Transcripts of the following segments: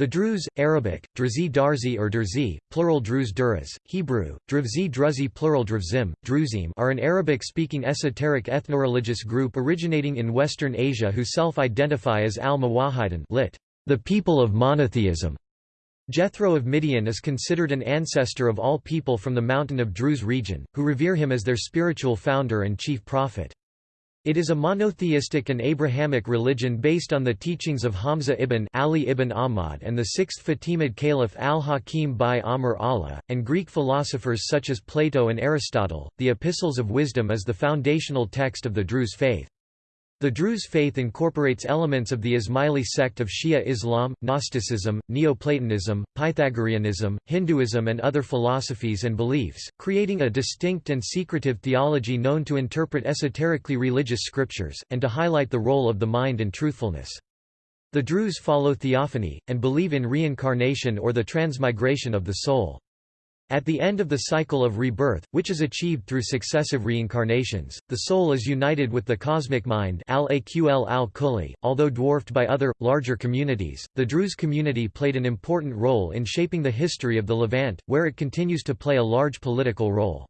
The Druze, Arabic, Drzi Darzi or Derzi, plural Druze Duras, Hebrew, Drivzi Druzi plural Drvzim, Druzim are an Arabic-speaking esoteric ethnoreligious group originating in Western Asia who self-identify as al-Muwahhidin lit. The people of monotheism. Jethro of Midian is considered an ancestor of all people from the mountain of Druze region, who revere him as their spiritual founder and chief prophet. It is a monotheistic and Abrahamic religion based on the teachings of Hamza ibn Ali ibn Ahmad and the sixth Fatimid Caliph al-Hakim bi-Amr Allah, and Greek philosophers such as Plato and Aristotle. The Epistles of Wisdom is the foundational text of the Druze faith. The Druze faith incorporates elements of the Ismaili sect of Shia Islam, Gnosticism, Neoplatonism, Pythagoreanism, Hinduism and other philosophies and beliefs, creating a distinct and secretive theology known to interpret esoterically religious scriptures, and to highlight the role of the mind and truthfulness. The Druze follow theophany, and believe in reincarnation or the transmigration of the soul. At the end of the cycle of rebirth, which is achieved through successive reincarnations, the soul is united with the cosmic mind al-Aql al-Kulli. Although dwarfed by other, larger communities, the Druze community played an important role in shaping the history of the Levant, where it continues to play a large political role.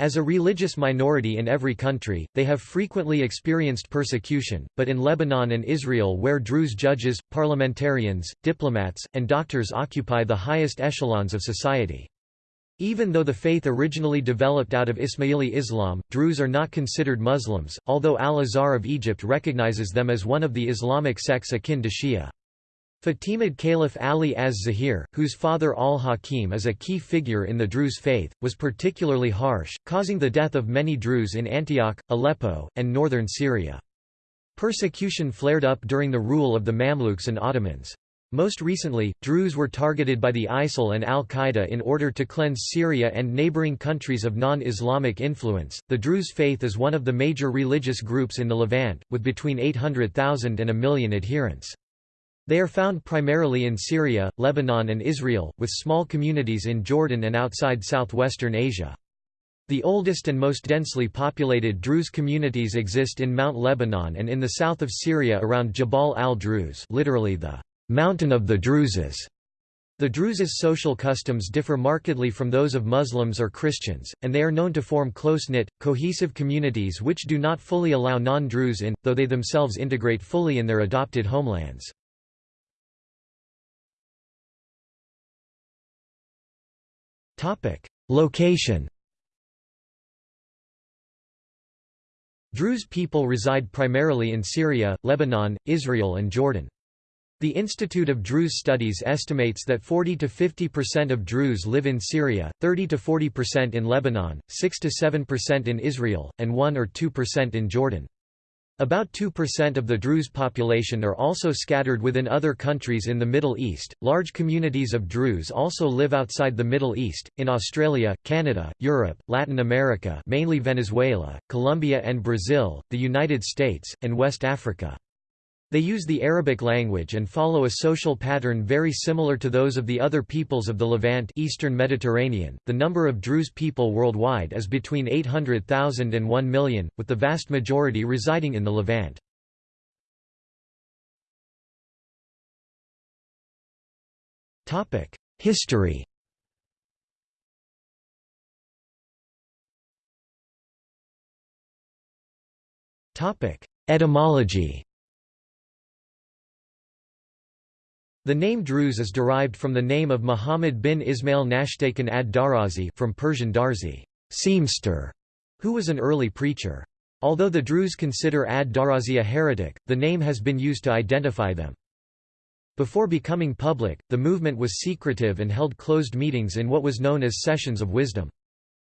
As a religious minority in every country, they have frequently experienced persecution, but in Lebanon and Israel where Druze judges, parliamentarians, diplomats, and doctors occupy the highest echelons of society. Even though the faith originally developed out of Ismaili Islam, Druze are not considered Muslims, although al-Azhar of Egypt recognizes them as one of the Islamic sects akin to Shia. Fatimid Caliph Ali az-Zahir, whose father al-Hakim is a key figure in the Druze faith, was particularly harsh, causing the death of many Druze in Antioch, Aleppo, and northern Syria. Persecution flared up during the rule of the Mamluks and Ottomans. Most recently, Druze were targeted by the ISIL and Al Qaeda in order to cleanse Syria and neighboring countries of non Islamic influence. The Druze faith is one of the major religious groups in the Levant, with between 800,000 and a million adherents. They are found primarily in Syria, Lebanon, and Israel, with small communities in Jordan and outside southwestern Asia. The oldest and most densely populated Druze communities exist in Mount Lebanon and in the south of Syria around Jabal al-Druze literally the Mountain of the Druzes. The Druzes' social customs differ markedly from those of Muslims or Christians, and they are known to form close-knit, cohesive communities which do not fully allow non-Druze in, though they themselves integrate fully in their adopted homelands. Location Druze people reside primarily in Syria, Lebanon, Israel and Jordan. The Institute of Druze Studies estimates that 40 to 50% of Druze live in Syria, 30 to 40% in Lebanon, 6 to 7% in Israel, and 1 or 2% in Jordan. About 2% of the Druze population are also scattered within other countries in the Middle East. Large communities of Druze also live outside the Middle East, in Australia, Canada, Europe, Latin America, mainly Venezuela, Colombia and Brazil, the United States, and West Africa. They use the Arabic language and follow a social pattern very similar to those of the other peoples of the Levant Eastern Mediterranean. The number of Druze people worldwide is between 800,000 and 1 million, with the vast majority residing in the Levant. Topic: History. Topic: Etymology. The name Druze is derived from the name of Muhammad bin Ismail Nashtakin ad-Darazi from Persian Darzi, seamster, who was an early preacher. Although the Druze consider ad-Darazi a heretic, the name has been used to identify them. Before becoming public, the movement was secretive and held closed meetings in what was known as sessions of wisdom.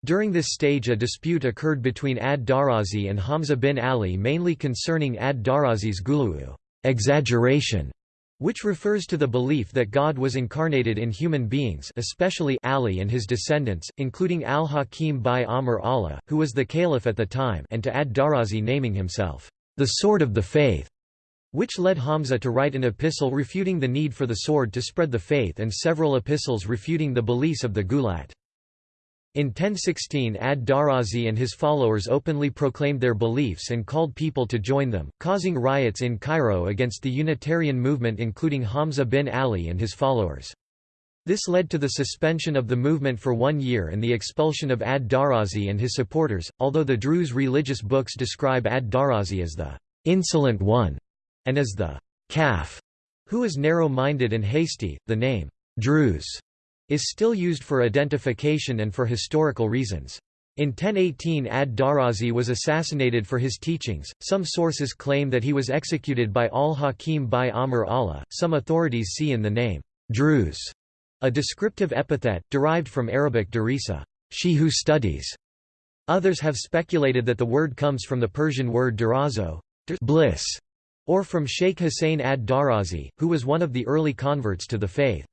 During this stage a dispute occurred between ad-Darazi and Hamza bin Ali mainly concerning ad-Darazi's gulu'u exaggeration", which refers to the belief that God was incarnated in human beings especially Ali and his descendants, including al-Hakim bi-Amr Allah, who was the caliph at the time and to ad-Darazi naming himself, the sword of the faith, which led Hamza to write an epistle refuting the need for the sword to spread the faith and several epistles refuting the beliefs of the Gulat. In 1016 ad-Darazi and his followers openly proclaimed their beliefs and called people to join them, causing riots in Cairo against the Unitarian movement including Hamza bin Ali and his followers. This led to the suspension of the movement for one year and the expulsion of ad-Darazi and his supporters, although the Druze religious books describe ad-Darazi as the «insolent one» and as the «calf», who is narrow-minded and hasty. The name «Druze» is still used for identification and for historical reasons. In 1018 ad-Darazi was assassinated for his teachings, some sources claim that he was executed by al-Hakim bi-Amr Allah, some authorities see in the name, Druze, a descriptive epithet, derived from Arabic darisa, she who studies. Others have speculated that the word comes from the Persian word darazo, bliss, or from Sheikh Hussein ad-Darazi, who was one of the early converts to the faith.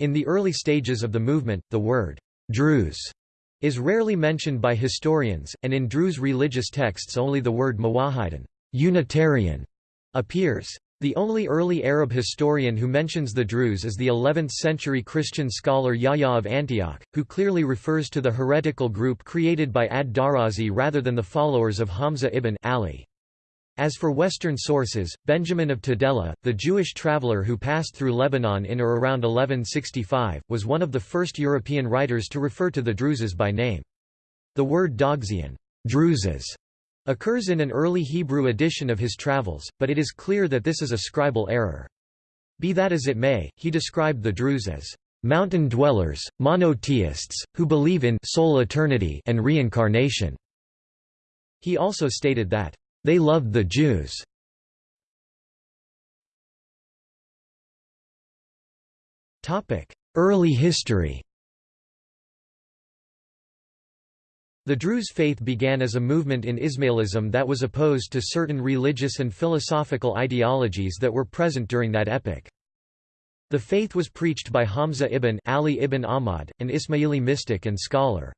In the early stages of the movement, the word Druze is rarely mentioned by historians, and in Druze religious texts only the word Muwahhidun Unitarian appears. The only early Arab historian who mentions the Druze is the 11th-century Christian scholar Yahya of Antioch, who clearly refers to the heretical group created by ad-Darazi rather than the followers of Hamza ibn Ali. As for Western sources, Benjamin of Tudela, the Jewish traveller who passed through Lebanon in or around 1165, was one of the first European writers to refer to the Druzes by name. The word Dogzian Druzes, occurs in an early Hebrew edition of his travels, but it is clear that this is a scribal error. Be that as it may, he described the Druze as mountain dwellers, monotheists, who believe in soul eternity and reincarnation. He also stated that they loved the Jews. Early history The Druze faith began as a movement in Ismailism that was opposed to certain religious and philosophical ideologies that were present during that epoch. The faith was preached by Hamza ibn Ali ibn Ahmad, an Ismaili mystic and scholar.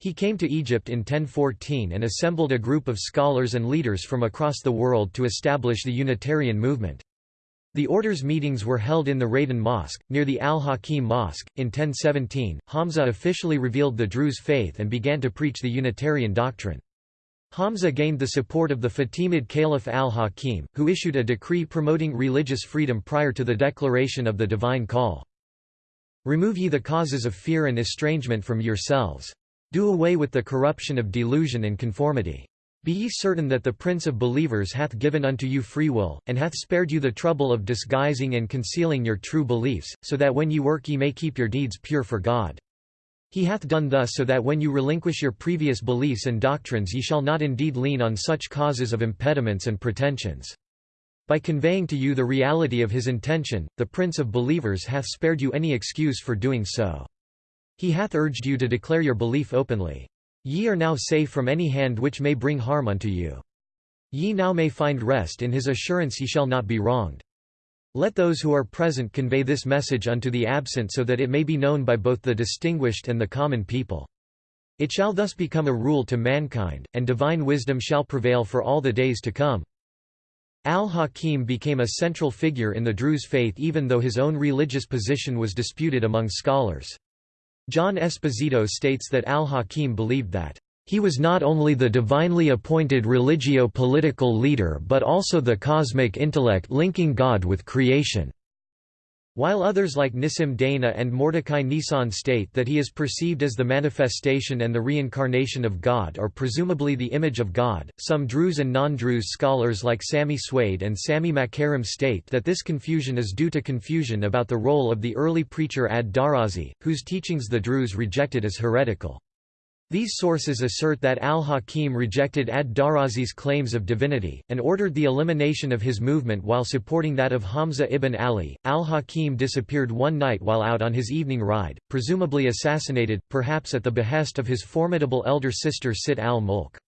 He came to Egypt in 1014 and assembled a group of scholars and leaders from across the world to establish the Unitarian movement. The order's meetings were held in the Raydan Mosque, near the Al-Hakim Mosque. In 1017, Hamza officially revealed the Druze faith and began to preach the Unitarian doctrine. Hamza gained the support of the Fatimid Caliph al-Hakim, who issued a decree promoting religious freedom prior to the declaration of the divine call. Remove ye the causes of fear and estrangement from yourselves. Do away with the corruption of delusion and conformity. Be ye certain that the Prince of believers hath given unto you free will, and hath spared you the trouble of disguising and concealing your true beliefs, so that when ye work ye may keep your deeds pure for God. He hath done thus so that when you relinquish your previous beliefs and doctrines ye shall not indeed lean on such causes of impediments and pretensions. By conveying to you the reality of his intention, the Prince of believers hath spared you any excuse for doing so. He hath urged you to declare your belief openly. Ye are now safe from any hand which may bring harm unto you. Ye now may find rest in his assurance ye shall not be wronged. Let those who are present convey this message unto the absent so that it may be known by both the distinguished and the common people. It shall thus become a rule to mankind, and divine wisdom shall prevail for all the days to come. Al-Hakim became a central figure in the Druze faith even though his own religious position was disputed among scholars. John Esposito states that al-Hakim believed that he was not only the divinely appointed religio-political leader but also the cosmic intellect linking God with creation. While others like Nissim Dana and Mordecai Nisan state that he is perceived as the manifestation and the reincarnation of God or presumably the image of God, some Druze and non-Druze scholars like Sami Suaid and Sami Makarim state that this confusion is due to confusion about the role of the early preacher ad-Darazi, whose teachings the Druze rejected as heretical. These sources assert that al-Hakim rejected ad-Darazi's claims of divinity, and ordered the elimination of his movement while supporting that of Hamza ibn Ali. Al-Hakim disappeared one night while out on his evening ride, presumably assassinated, perhaps at the behest of his formidable elder sister Sitt al-Mulk.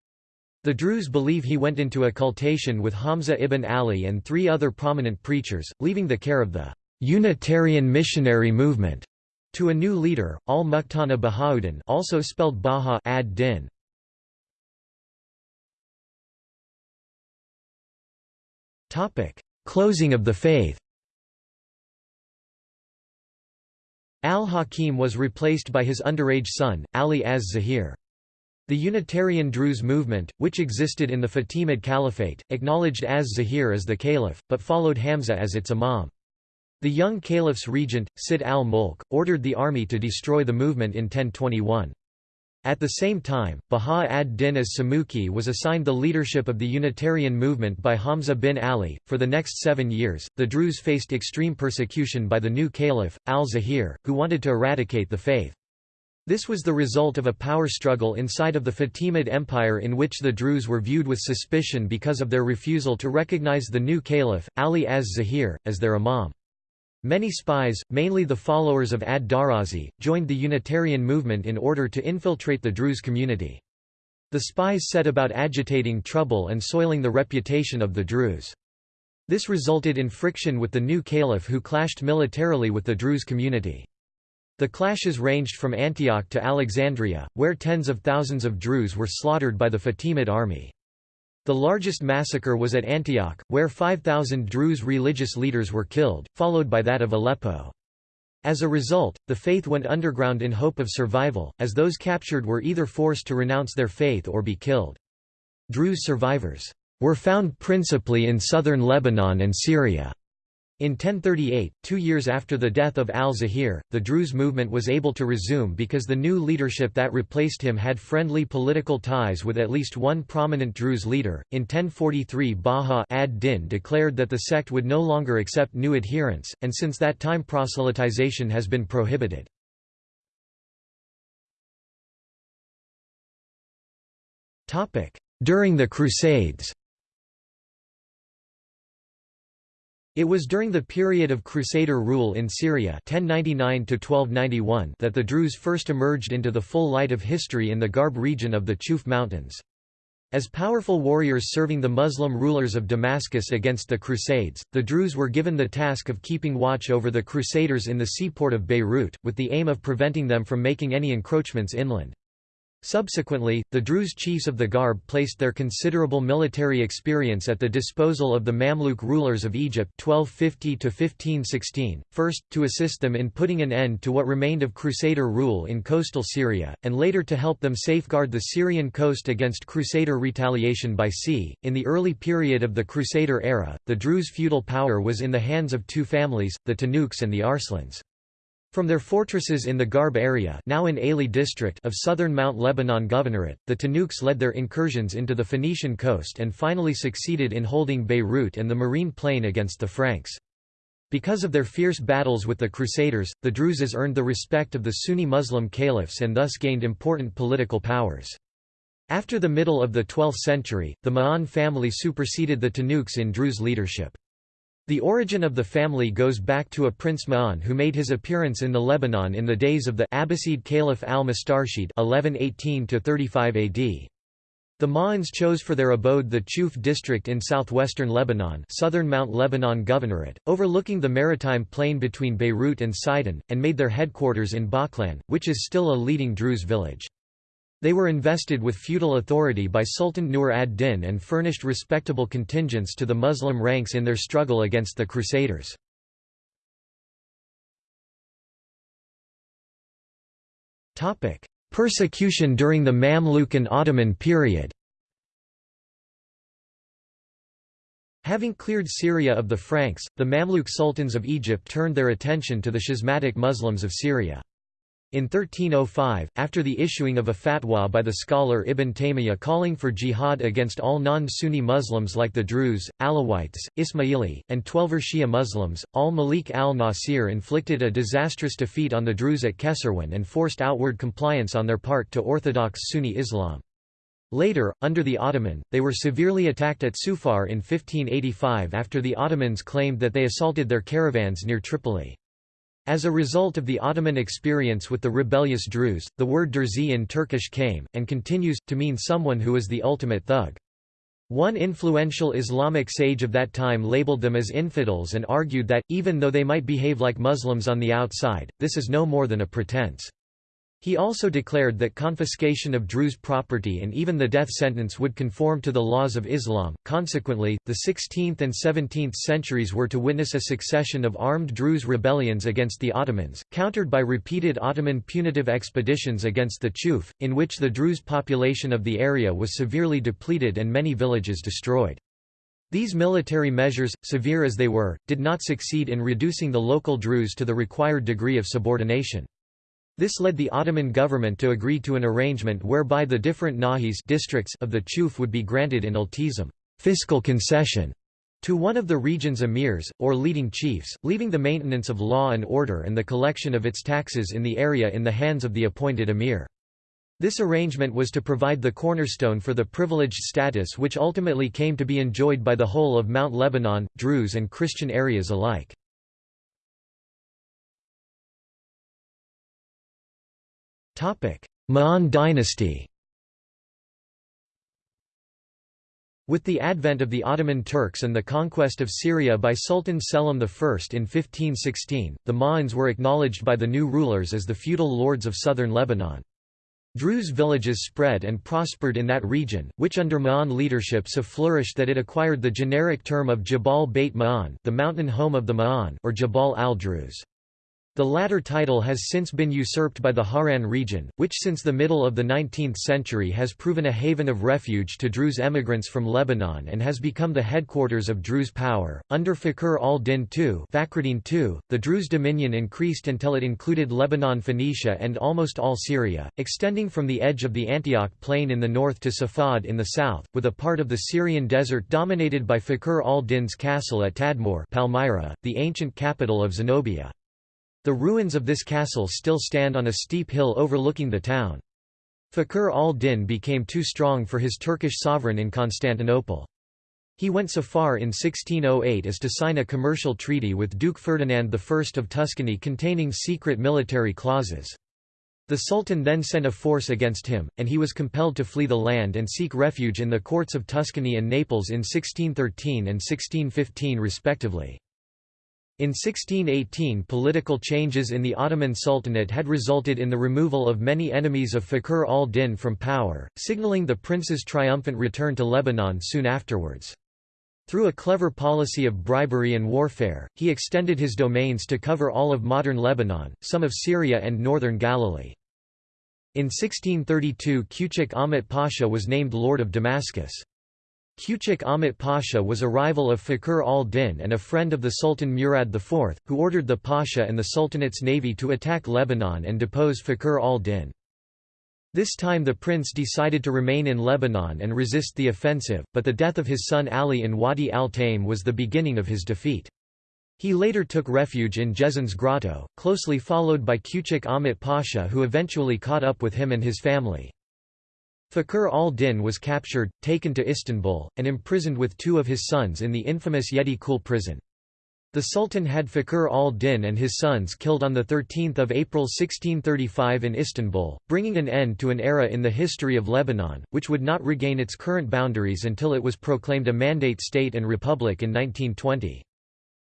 The Druze believe he went into occultation with Hamza ibn Ali and three other prominent preachers, leaving the care of the Unitarian missionary movement to a new leader, al-Muqtana Bahauddin also spelled Baha ad-Din. Closing of the faith Al-Hakim was replaced by his underage son, Ali az-Zahir. The Unitarian Druze movement, which existed in the Fatimid Caliphate, acknowledged az-Zahir as the caliph, but followed Hamza as its imam. The young caliph's regent, Sitt al-Mulk, ordered the army to destroy the movement in 1021. At the same time, Baha ad-Din as-Samuki was assigned the leadership of the Unitarian movement by Hamza bin Ali. For the next seven years, the Druze faced extreme persecution by the new caliph, al-Zahir, who wanted to eradicate the faith. This was the result of a power struggle inside of the Fatimid Empire in which the Druze were viewed with suspicion because of their refusal to recognize the new caliph, Ali az-Zahir, as their imam. Many spies, mainly the followers of ad-Darazi, joined the Unitarian movement in order to infiltrate the Druze community. The spies set about agitating trouble and soiling the reputation of the Druze. This resulted in friction with the new caliph who clashed militarily with the Druze community. The clashes ranged from Antioch to Alexandria, where tens of thousands of Druze were slaughtered by the Fatimid army. The largest massacre was at Antioch, where 5,000 Druze religious leaders were killed, followed by that of Aleppo. As a result, the faith went underground in hope of survival, as those captured were either forced to renounce their faith or be killed. Druze survivors were found principally in southern Lebanon and Syria. In 1038, two years after the death of al-Zahir, the Druze movement was able to resume because the new leadership that replaced him had friendly political ties with at least one prominent Druze leader. In 1043 Baha ad-Din declared that the sect would no longer accept new adherents, and since that time proselytization has been prohibited. During the Crusades It was during the period of Crusader rule in Syria 1099 that the Druze first emerged into the full light of history in the Garb region of the Chuf Mountains. As powerful warriors serving the Muslim rulers of Damascus against the Crusades, the Druze were given the task of keeping watch over the Crusaders in the seaport of Beirut, with the aim of preventing them from making any encroachments inland. Subsequently, the Druze chiefs of the Garb placed their considerable military experience at the disposal of the Mamluk rulers of Egypt 1250 first, to assist them in putting an end to what remained of Crusader rule in coastal Syria, and later to help them safeguard the Syrian coast against Crusader retaliation by sea. In the early period of the Crusader era, the Druze feudal power was in the hands of two families, the Tanuks and the Arslans. From their fortresses in the Garb area now in Aili district of southern Mount Lebanon Governorate, the Tanuks led their incursions into the Phoenician coast and finally succeeded in holding Beirut and the Marine Plain against the Franks. Because of their fierce battles with the Crusaders, the Druzes earned the respect of the Sunni Muslim caliphs and thus gained important political powers. After the middle of the 12th century, the Ma'an family superseded the Tanuks in Druze leadership. The origin of the family goes back to a Prince Ma'an who made his appearance in the Lebanon in the days of the Abbasid Caliph al-Mustarshid (1118–35 AD). The Ma'ans chose for their abode the Chuf district in southwestern Lebanon, southern Mount Lebanon Governorate, overlooking the maritime plain between Beirut and Sidon, and made their headquarters in Baklan, which is still a leading Druze village. They were invested with feudal authority by Sultan Nur ad-Din and furnished respectable contingents to the Muslim ranks in their struggle against the Crusaders. Persecution during the Mamluk and Ottoman period Having cleared Syria of the Franks, the Mamluk sultans of Egypt turned their attention to the schismatic Muslims of Syria. In 1305, after the issuing of a fatwa by the scholar Ibn Taymiyyah calling for jihad against all non-Sunni Muslims like the Druze, Alawites, Ismaili, and Twelver Shia Muslims, al-Malik al-Nasir inflicted a disastrous defeat on the Druze at Kesarwan and forced outward compliance on their part to orthodox Sunni Islam. Later, under the Ottoman, they were severely attacked at Sufar in 1585 after the Ottomans claimed that they assaulted their caravans near Tripoli. As a result of the Ottoman experience with the rebellious Druze, the word Derzi in Turkish came, and continues, to mean someone who is the ultimate thug. One influential Islamic sage of that time labeled them as infidels and argued that, even though they might behave like Muslims on the outside, this is no more than a pretense. He also declared that confiscation of Druze property and even the death sentence would conform to the laws of Islam. Consequently, the 16th and 17th centuries were to witness a succession of armed Druze rebellions against the Ottomans, countered by repeated Ottoman punitive expeditions against the Chuf, in which the Druze population of the area was severely depleted and many villages destroyed. These military measures, severe as they were, did not succeed in reducing the local Druze to the required degree of subordination. This led the Ottoman government to agree to an arrangement whereby the different nahis districts of the Chuf would be granted in iltizam fiscal concession to one of the region's emirs, or leading chiefs, leaving the maintenance of law and order and the collection of its taxes in the area in the hands of the appointed emir. This arrangement was to provide the cornerstone for the privileged status which ultimately came to be enjoyed by the whole of Mount Lebanon, Druze and Christian areas alike. Ma'an dynasty With the advent of the Ottoman Turks and the conquest of Syria by Sultan Selim I in 1516, the Ma'ans were acknowledged by the new rulers as the feudal lords of southern Lebanon. Druze villages spread and prospered in that region, which under Ma'an leadership so flourished that it acquired the generic term of Jabal Beit Ma'an the mountain home of the Ma'an or Jabal al-Druze. The latter title has since been usurped by the Hauran region, which since the middle of the 19th century has proven a haven of refuge to Druze emigrants from Lebanon and has become the headquarters of Druze power. Under Fakhr al-Din II, II, the Druze dominion increased until it included Lebanon Phoenicia and almost all Syria, extending from the edge of the Antioch plain in the north to Safad in the south, with a part of the Syrian desert dominated by Fakhr al-Din's castle at Tadmor Palmyra, the ancient capital of Zenobia. The ruins of this castle still stand on a steep hill overlooking the town. Fakhr al-Din became too strong for his Turkish sovereign in Constantinople. He went so far in 1608 as to sign a commercial treaty with Duke Ferdinand I of Tuscany containing secret military clauses. The Sultan then sent a force against him, and he was compelled to flee the land and seek refuge in the courts of Tuscany and Naples in 1613 and 1615 respectively. In 1618 political changes in the Ottoman Sultanate had resulted in the removal of many enemies of Fakhr al-Din from power, signaling the prince's triumphant return to Lebanon soon afterwards. Through a clever policy of bribery and warfare, he extended his domains to cover all of modern Lebanon, some of Syria and northern Galilee. In 1632 Küçük Ahmet Pasha was named Lord of Damascus. Küçük Ahmet Pasha was a rival of Fakhr al-Din and a friend of the Sultan Murad IV, who ordered the Pasha and the Sultanate's navy to attack Lebanon and depose Fakhr al-Din. This time the prince decided to remain in Lebanon and resist the offensive, but the death of his son Ali in Wadi al-Taim was the beginning of his defeat. He later took refuge in Jezzine's grotto, closely followed by Küçük Ahmet Pasha who eventually caught up with him and his family. Fakhr al-Din was captured, taken to Istanbul, and imprisoned with two of his sons in the infamous Yedi Kul prison. The Sultan had Fakhr al-Din and his sons killed on 13 April 1635 in Istanbul, bringing an end to an era in the history of Lebanon, which would not regain its current boundaries until it was proclaimed a mandate state and republic in 1920.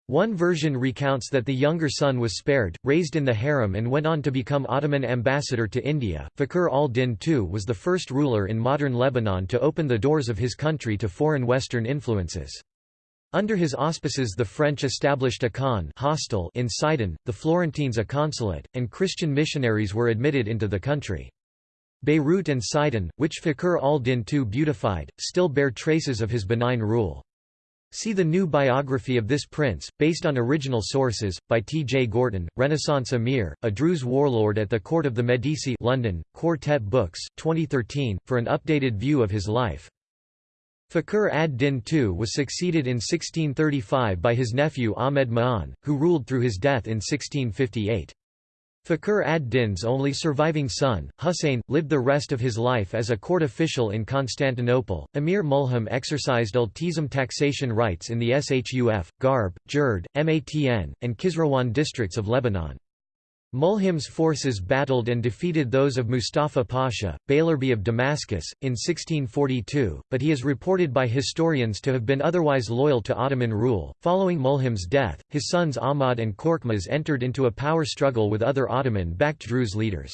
One version recounts that the younger son was spared, raised in the harem and went on to become Ottoman ambassador to India. Fakhr al-Din II was the first ruler in modern Lebanon to open the doors of his country to foreign Western influences. Under his auspices the French established a Khan hostel in Sidon, the Florentines a consulate, and Christian missionaries were admitted into the country. Beirut and Sidon, which Fakhr al-Din II beautified, still bear traces of his benign rule. See the new biography of this prince, based on original sources, by T. J. Gorton, Renaissance Emir, a Druze warlord at the court of the Medici London, Quartet Books, 2013, for an updated view of his life. Fakhr ad-Din II was succeeded in 1635 by his nephew Ahmed Ma'an, who ruled through his death in 1658. Fakhr ad-Din's only surviving son, Husayn, lived the rest of his life as a court official in Constantinople. Emir Mulhim exercised iltizam taxation rights in the Shuf, Garb, Jurd, Matn, and Kisrawan districts of Lebanon. Mulhim's forces battled and defeated those of Mustafa Pasha, Beylerbey of Damascus, in 1642, but he is reported by historians to have been otherwise loyal to Ottoman rule. Following Mulhim's death, his sons Ahmad and Korkmaz entered into a power struggle with other Ottoman backed Druze leaders.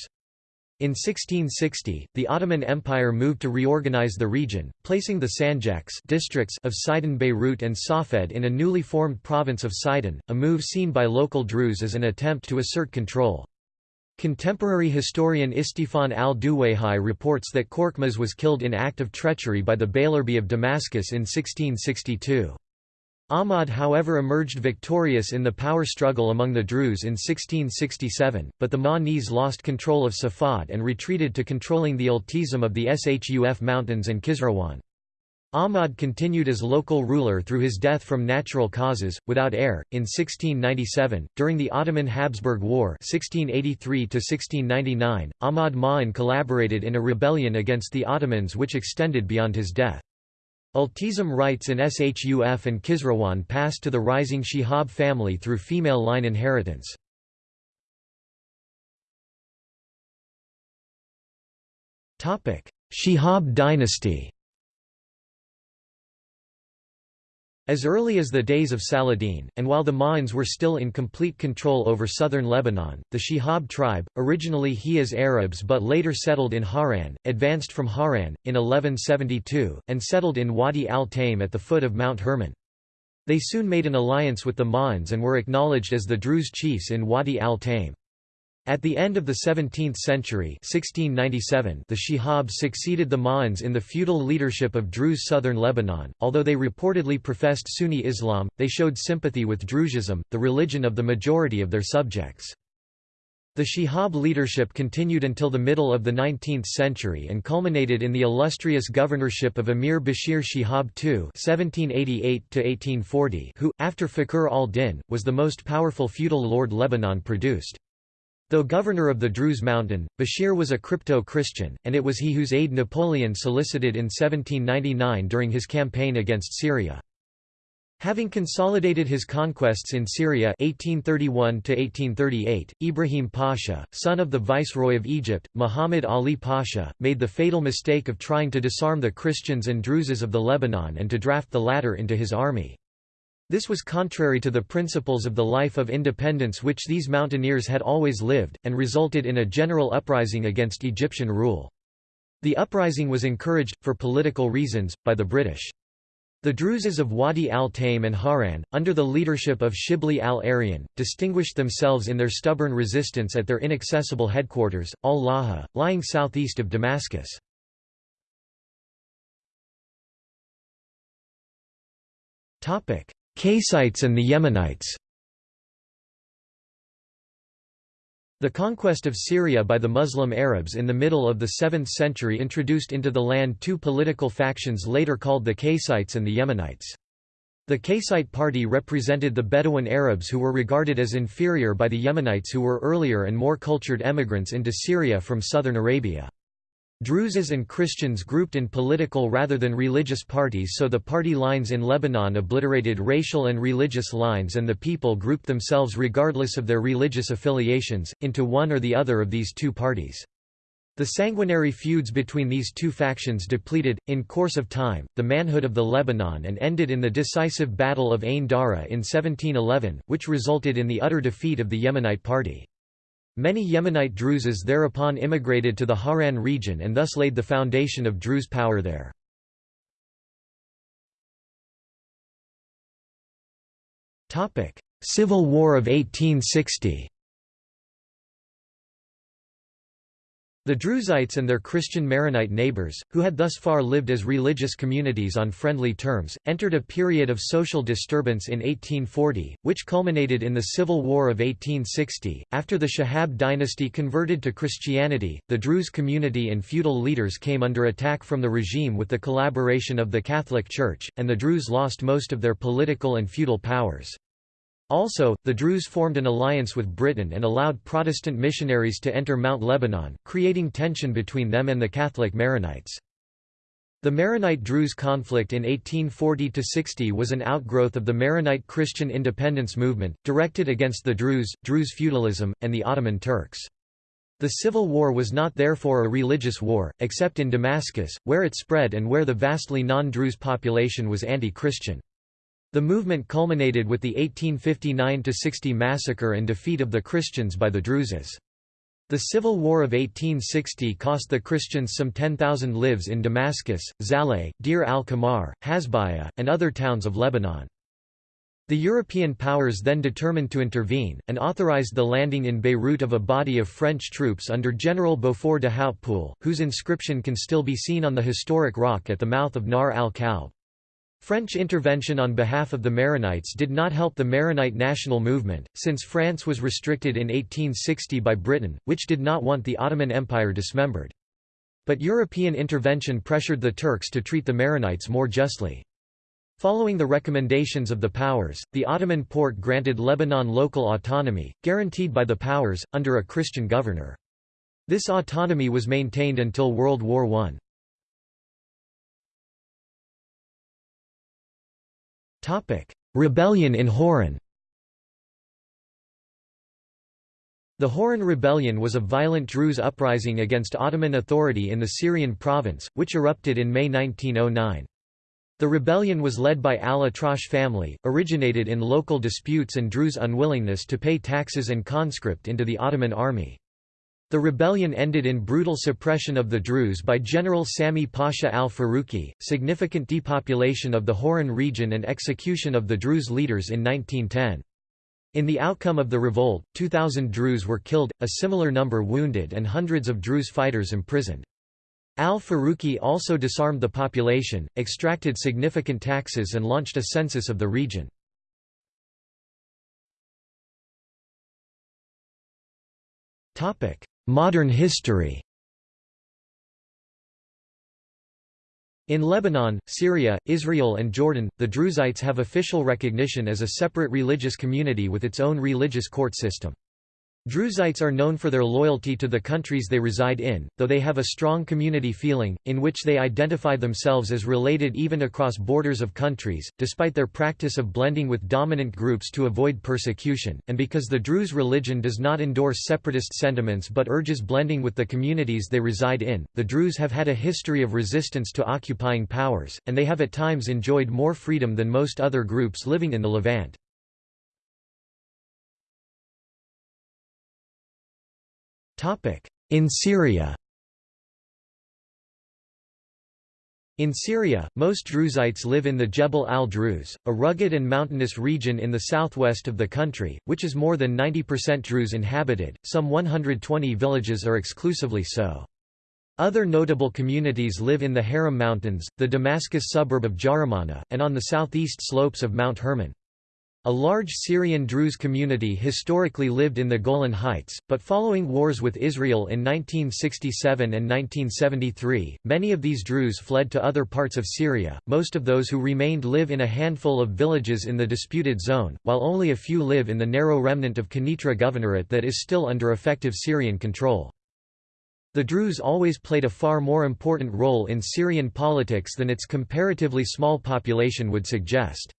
In 1660, the Ottoman Empire moved to reorganize the region, placing the Sanjaks districts of Sidon Beirut and Safed in a newly formed province of Sidon, a move seen by local Druze as an attempt to assert control. Contemporary historian Istifan al-Duwayhi reports that Korkmaz was killed in act of treachery by the Beylerbey of Damascus in 1662. Ahmad however emerged victorious in the power struggle among the Druze in 1667, but the Mahnese lost control of Safad and retreated to controlling the Iltizam of the Shuf mountains and Khizrawan. Ahmad continued as local ruler through his death from natural causes, without heir, in 1697. During the Ottoman Habsburg War (1683–1699), Ahmad Ma'in collaborated in a rebellion against the Ottomans which extended beyond his death. Iltizam rights in Shuf and Khizrawan passed to the rising Shihab family through female line inheritance. Shihab dynasty As early as the days of Saladin, and while the Ma'ins were still in complete control over southern Lebanon, the Shihab tribe, originally Hijaz Arabs but later settled in Hauran, advanced from Hauran, in 1172, and settled in Wadi al-Taim at the foot of Mount Hermon. They soon made an alliance with the Ma'ins and were acknowledged as the Druze chiefs in Wadi al-Taim. At the end of the 17th century 1697, the Shihabs succeeded the Ma'ans in the feudal leadership of Druze southern Lebanon. Although they reportedly professed Sunni Islam, they showed sympathy with Druzism, the religion of the majority of their subjects. The Shihab leadership continued until the middle of the 19th century and culminated in the illustrious governorship of Emir Bashir Shihab II (1788–1840), who, after Fakhr al-Din, was the most powerful feudal lord Lebanon produced. Though governor of the Druze Mountain, Bashir was a crypto-Christian, and it was he whose aid Napoleon solicited in 1799 during his campaign against Syria. Having consolidated his conquests in Syria 1831 Ibrahim Pasha, son of the Viceroy of Egypt, Muhammad Ali Pasha, made the fatal mistake of trying to disarm the Christians and Druzes of the Lebanon and to draft the latter into his army. This was contrary to the principles of the life of independence which these mountaineers had always lived, and resulted in a general uprising against Egyptian rule. The uprising was encouraged, for political reasons, by the British. The Druzes of Wadi al-Taim and Hauran, under the leadership of Shibli al-Aryan, distinguished themselves in their stubborn resistance at their inaccessible headquarters, al-Laha, lying southeast of Damascus. Qaysites and the Yemenites The conquest of Syria by the Muslim Arabs in the middle of the 7th century introduced into the land two political factions later called the Qaysites and the Yemenites. The Qaysite party represented the Bedouin Arabs who were regarded as inferior by the Yemenites who were earlier and more cultured emigrants into Syria from southern Arabia. Druzes and Christians grouped in political rather than religious parties so the party lines in Lebanon obliterated racial and religious lines and the people grouped themselves regardless of their religious affiliations, into one or the other of these two parties. The sanguinary feuds between these two factions depleted, in course of time, the manhood of the Lebanon and ended in the decisive Battle of Ain Dara in 1711, which resulted in the utter defeat of the Yemenite party. Many Yemenite Druzes thereupon immigrated to the Hauran region and thus laid the foundation of Druze power there. Civil War of 1860 The Druzites and their Christian Maronite neighbors, who had thus far lived as religious communities on friendly terms, entered a period of social disturbance in 1840, which culminated in the Civil War of 1860. After the Shihab dynasty converted to Christianity, the Druze community and feudal leaders came under attack from the regime with the collaboration of the Catholic Church, and the Druze lost most of their political and feudal powers. Also, the Druze formed an alliance with Britain and allowed Protestant missionaries to enter Mount Lebanon, creating tension between them and the Catholic Maronites. The Maronite-Druze conflict in 1840–60 was an outgrowth of the Maronite Christian independence movement, directed against the Druze, Druze feudalism, and the Ottoman Turks. The civil war was not therefore a religious war, except in Damascus, where it spread and where the vastly non-Druze population was anti-Christian. The movement culminated with the 1859–60 massacre and defeat of the Christians by the Druzes. The Civil War of 1860 cost the Christians some 10,000 lives in Damascus, Zahle, Deir al-Qamar, Hasbaya, and other towns of Lebanon. The European powers then determined to intervene, and authorized the landing in Beirut of a body of French troops under General Beaufort de Hautpoul, whose inscription can still be seen on the historic rock at the mouth of Nahr al-Kalb. French intervention on behalf of the Maronites did not help the Maronite national movement, since France was restricted in 1860 by Britain, which did not want the Ottoman Empire dismembered. But European intervention pressured the Turks to treat the Maronites more justly. Following the recommendations of the powers, the Ottoman Porte granted Lebanon local autonomy, guaranteed by the powers, under a Christian governor. This autonomy was maintained until World War I. Rebellion in Hauran The Hauran Rebellion was a violent Druze uprising against Ottoman authority in the Syrian province, which erupted in May 1909. The rebellion was led by al-Atrash family, originated in local disputes and Druze unwillingness to pay taxes and conscript into the Ottoman army. The rebellion ended in brutal suppression of the Druze by General Sami Pasha al-Faruqi, significant depopulation of the Hauran region and execution of the Druze leaders in 1910. In the outcome of the revolt, 2,000 Druze were killed, a similar number wounded and hundreds of Druze fighters imprisoned. Al-Faruqi also disarmed the population, extracted significant taxes and launched a census of the region. Topic: Modern history In Lebanon, Syria, Israel and Jordan, the Druzites have official recognition as a separate religious community with its own religious court system. Druzites are known for their loyalty to the countries they reside in, though they have a strong community feeling, in which they identify themselves as related even across borders of countries, despite their practice of blending with dominant groups to avoid persecution, and because the Druze religion does not endorse separatist sentiments but urges blending with the communities they reside in. The Druze have had a history of resistance to occupying powers, and they have at times enjoyed more freedom than most other groups living in the Levant. In Syria In Syria, most Druzites live in the Jebel al-Druze, a rugged and mountainous region in the southwest of the country, which is more than 90% Druze inhabited, some 120 villages are exclusively so. Other notable communities live in the Haram Mountains, the Damascus suburb of Jaramana, and on the southeast slopes of Mount Hermon. A large Syrian Druze community historically lived in the Golan Heights, but following wars with Israel in 1967 and 1973, many of these Druze fled to other parts of Syria. Most of those who remained live in a handful of villages in the disputed zone, while only a few live in the narrow remnant of Quneitra Governorate that is still under effective Syrian control. The Druze always played a far more important role in Syrian politics than its comparatively small population would suggest.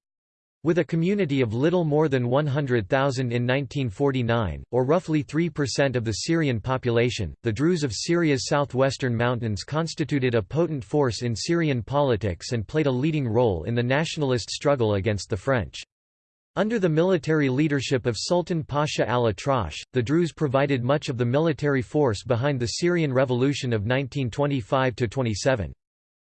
With a community of little more than 100,000 in 1949, or roughly 3% of the Syrian population, the Druze of Syria's southwestern mountains constituted a potent force in Syrian politics and played a leading role in the nationalist struggle against the French. Under the military leadership of Sultan Pasha al-Atrash, the Druze provided much of the military force behind the Syrian Revolution of 1925–27.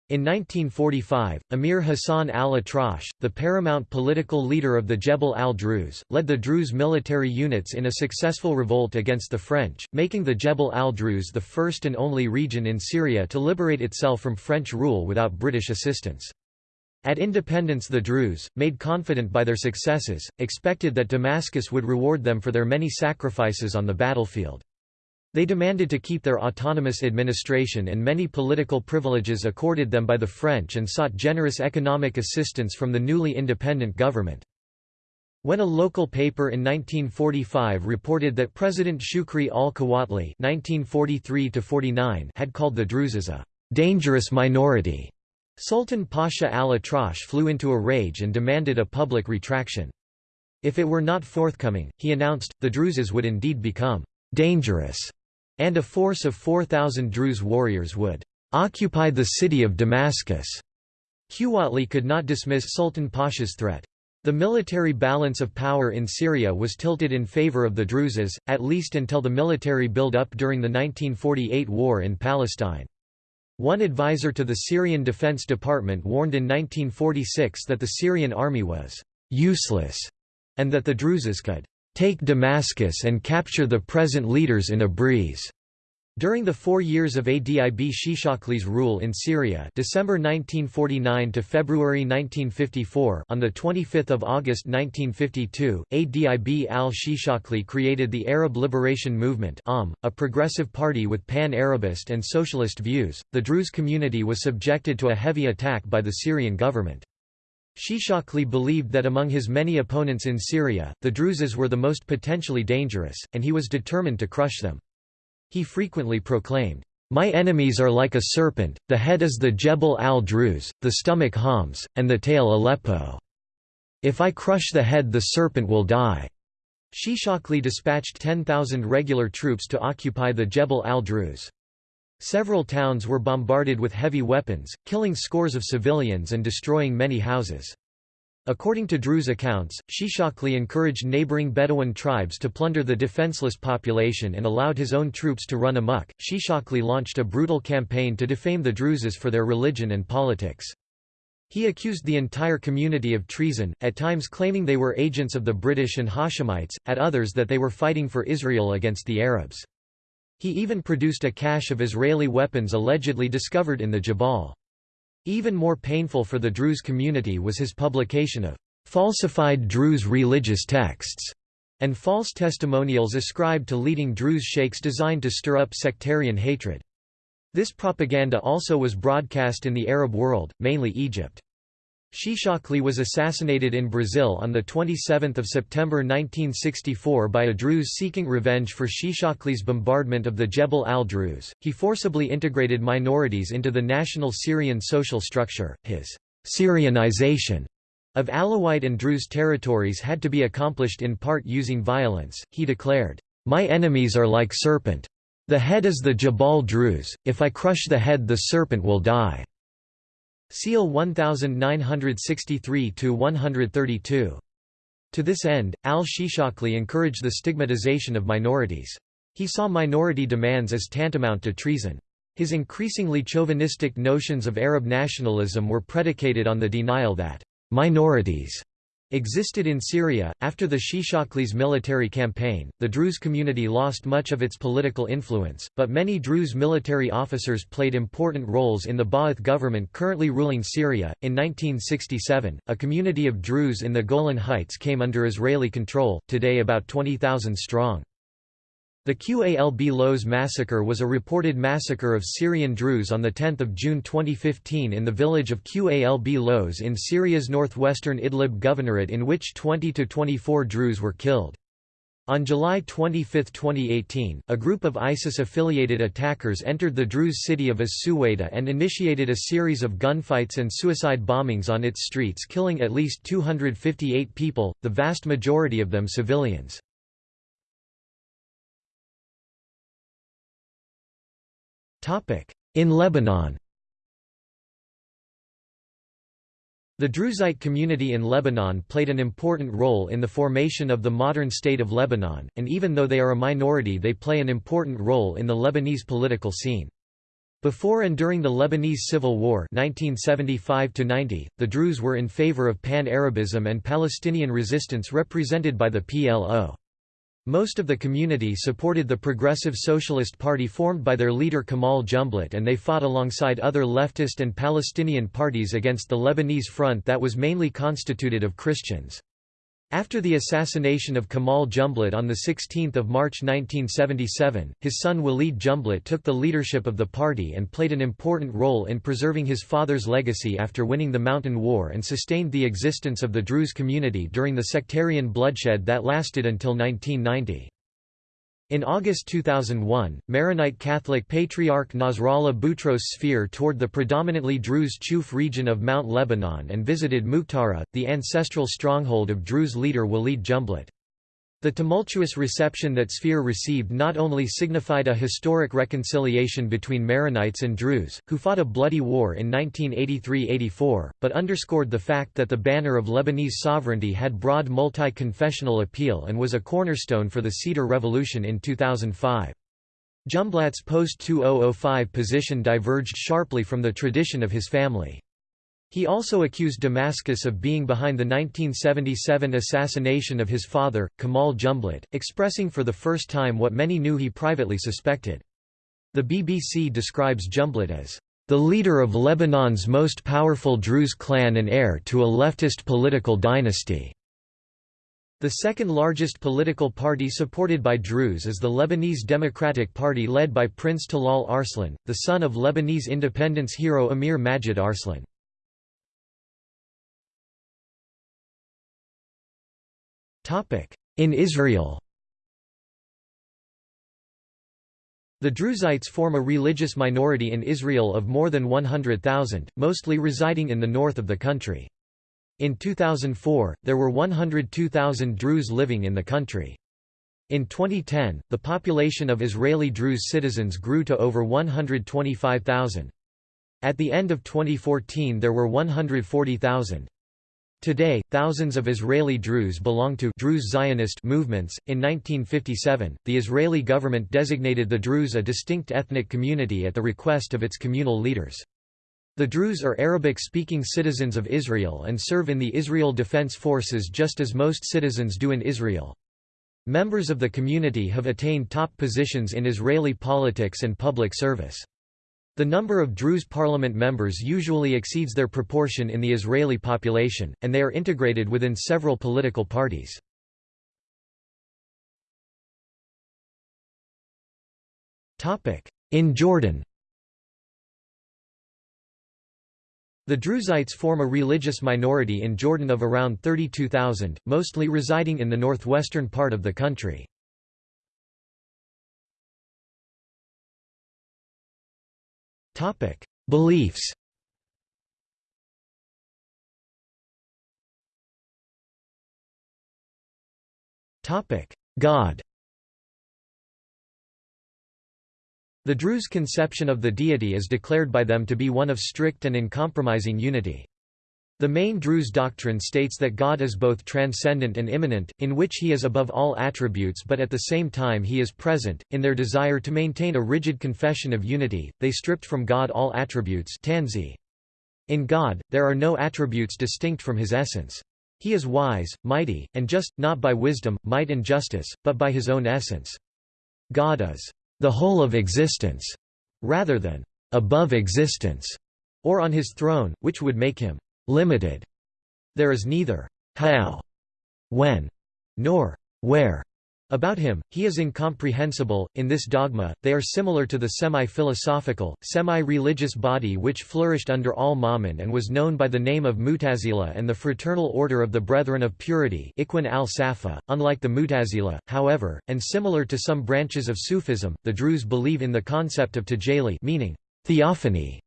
In 1945, Emir Hassan al-Atrash, the paramount political leader of the Jebel al-Druze, led the Druze military units in a successful revolt against the French, making the Jebel al-Druze the first and only region in Syria to liberate itself from French rule without British assistance. At independence the Druze, made confident by their successes, expected that Damascus would reward them for their many sacrifices on the battlefield. They demanded to keep their autonomous administration and many political privileges accorded them by the French and sought generous economic assistance from the newly independent government. When a local paper in 1945 reported that President Shukri al-Quwatli had called the Druzes a «dangerous minority», Sultan Pasha al-Atrash flew into a rage and demanded a public retraction. If it were not forthcoming, he announced, the Druzes would indeed become «dangerous» and a force of 4,000 Druze warriors would occupy the city of Damascus. Quwatli could not dismiss Sultan Pasha's threat. The military balance of power in Syria was tilted in favor of the Druzes, at least until the military build-up during the 1948 war in Palestine. One advisor to the Syrian Defense Department warned in 1946 that the Syrian army was «useless» and that the Druzes could «take Damascus and capture the present leaders in a breeze». During the four years of Adib Shishakli's rule in Syria December 1949 to February 1954 on 25 August 1952, Adib al-Shishakli created the Arab Liberation Movement a progressive party with pan-Arabist and socialist views. The Druze community was subjected to a heavy attack by the Syrian government. Shishakli believed that among his many opponents in Syria, the Druzes were the most potentially dangerous, and he was determined to crush them. He frequently proclaimed, "'My enemies are like a serpent, the head is the Jebel al-Druz, the stomach Homs, and the tail Aleppo. If I crush the head the serpent will die." Shishakli dispatched 10,000 regular troops to occupy the Jebel al-Druz. Several towns were bombarded with heavy weapons, killing scores of civilians and destroying many houses. According to Druze accounts, Shishakli encouraged neighboring Bedouin tribes to plunder the defenseless population and allowed his own troops to run amok. Shishakli launched a brutal campaign to defame the Druzes for their religion and politics. He accused the entire community of treason, at times claiming they were agents of the British and Hashemites, at others that they were fighting for Israel against the Arabs. He even produced a cache of Israeli weapons allegedly discovered in the Jabal. Even more painful for the Druze community was his publication of falsified Druze religious texts and false testimonials ascribed to leading Druze sheikhs designed to stir up sectarian hatred. This propaganda also was broadcast in the Arab world, mainly Egypt. Shishakli was assassinated in Brazil on 27 September 1964 by a Druze seeking revenge for Shishakli's bombardment of the Jebel al-Druze. He forcibly integrated minorities into the national Syrian social structure. His Syrianization of Alawite and Druze territories had to be accomplished in part using violence. He declared, My enemies are like serpent. The head is the Jabal Druze. if I crush the head the serpent will die. Seale 1963–132. To this end, al-Shishakli encouraged the stigmatization of minorities. He saw minority demands as tantamount to treason. His increasingly chauvinistic notions of Arab nationalism were predicated on the denial that minorities existed in Syria. After the Shishakli's military campaign, the Druze community lost much of its political influence, but many Druze military officers played important roles in the Ba'ath government currently ruling Syria. In 1967, a community of Druze in the Golan Heights came under Israeli control, today about 20,000 strong. The Qalb Loz massacre was a reported massacre of Syrian Druze on 10 June 2015 in the village of Qalb Loz in Syria's northwestern Idlib governorate in which 20 to 24 Druze were killed. On July 25, 2018, a group of ISIS-affiliated attackers entered the Druze city of As-Suwaida and initiated a series of gunfights and suicide bombings on its streets killing at least 258 people, the vast majority of them civilians. In Lebanon The Druzite community in Lebanon played an important role in the formation of the modern state of Lebanon, and even though they are a minority they play an important role in the Lebanese political scene. Before and during the Lebanese Civil War 1975 the Druze were in favor of Pan-Arabism and Palestinian resistance represented by the PLO. Most of the community supported the Progressive Socialist Party formed by their leader Kamal Jumblat and they fought alongside other leftist and Palestinian parties against the Lebanese front that was mainly constituted of Christians. After the assassination of Kamal Jumblat on 16 March 1977, his son Walid Jumblat took the leadership of the party and played an important role in preserving his father's legacy after winning the Mountain War and sustained the existence of the Druze community during the sectarian bloodshed that lasted until 1990. In August 2001, Maronite Catholic Patriarch Nasrallah Boutros Sfeir toured the predominantly Druze Chouf region of Mount Lebanon and visited Muqtara, the ancestral stronghold of Druze leader Walid Jumblat. The tumultuous reception that Sfeir received not only signified a historic reconciliation between Maronites and Druze, who fought a bloody war in 1983–84, but underscored the fact that the banner of Lebanese sovereignty had broad multi-confessional appeal and was a cornerstone for the Cedar Revolution in 2005. Jumblat's post-2005 position diverged sharply from the tradition of his family. He also accused Damascus of being behind the 1977 assassination of his father, Kamal Jumblat, expressing for the first time what many knew he privately suspected. The BBC describes Jumblat as the leader of Lebanon's most powerful Druze clan and heir to a leftist political dynasty. The second largest political party supported by Druze is the Lebanese Democratic Party led by Prince Talal Arslan, the son of Lebanese independence hero Amir Majid Arslan. In Israel The Druzites form a religious minority in Israel of more than 100,000, mostly residing in the north of the country. In 2004, there were 102,000 Druze living in the country. In 2010, the population of Israeli Druze citizens grew to over 125,000. At the end of 2014 there were 140,000. Today, thousands of Israeli Druze belong to Druze Zionist movements. In 1957, the Israeli government designated the Druze a distinct ethnic community at the request of its communal leaders. The Druze are Arabic-speaking citizens of Israel and serve in the Israel Defense Forces just as most citizens do in Israel. Members of the community have attained top positions in Israeli politics and public service. The number of Druze parliament members usually exceeds their proportion in the Israeli population, and they are integrated within several political parties. In Jordan The Druzites form a religious minority in Jordan of around 32,000, mostly residing in the northwestern part of the country. Beliefs. Topic: God. The Druze conception of the deity is declared by them to be one of strict and uncompromising unity. The main Druze doctrine states that God is both transcendent and immanent, in which he is above all attributes but at the same time he is present. In their desire to maintain a rigid confession of unity, they stripped from God all attributes. In God, there are no attributes distinct from his essence. He is wise, mighty, and just, not by wisdom, might and justice, but by his own essence. God is the whole of existence, rather than above existence, or on his throne, which would make him limited. There is neither how, when, nor where about him, he is incomprehensible. In this dogma, they are similar to the semi philosophical, semi religious body which flourished under al Ma'mun and was known by the name of Mutazila and the Fraternal Order of the Brethren of Purity. al Safa. Unlike the Mutazila, however, and similar to some branches of Sufism, the Druze believe in the concept of tajalli, meaning theophany.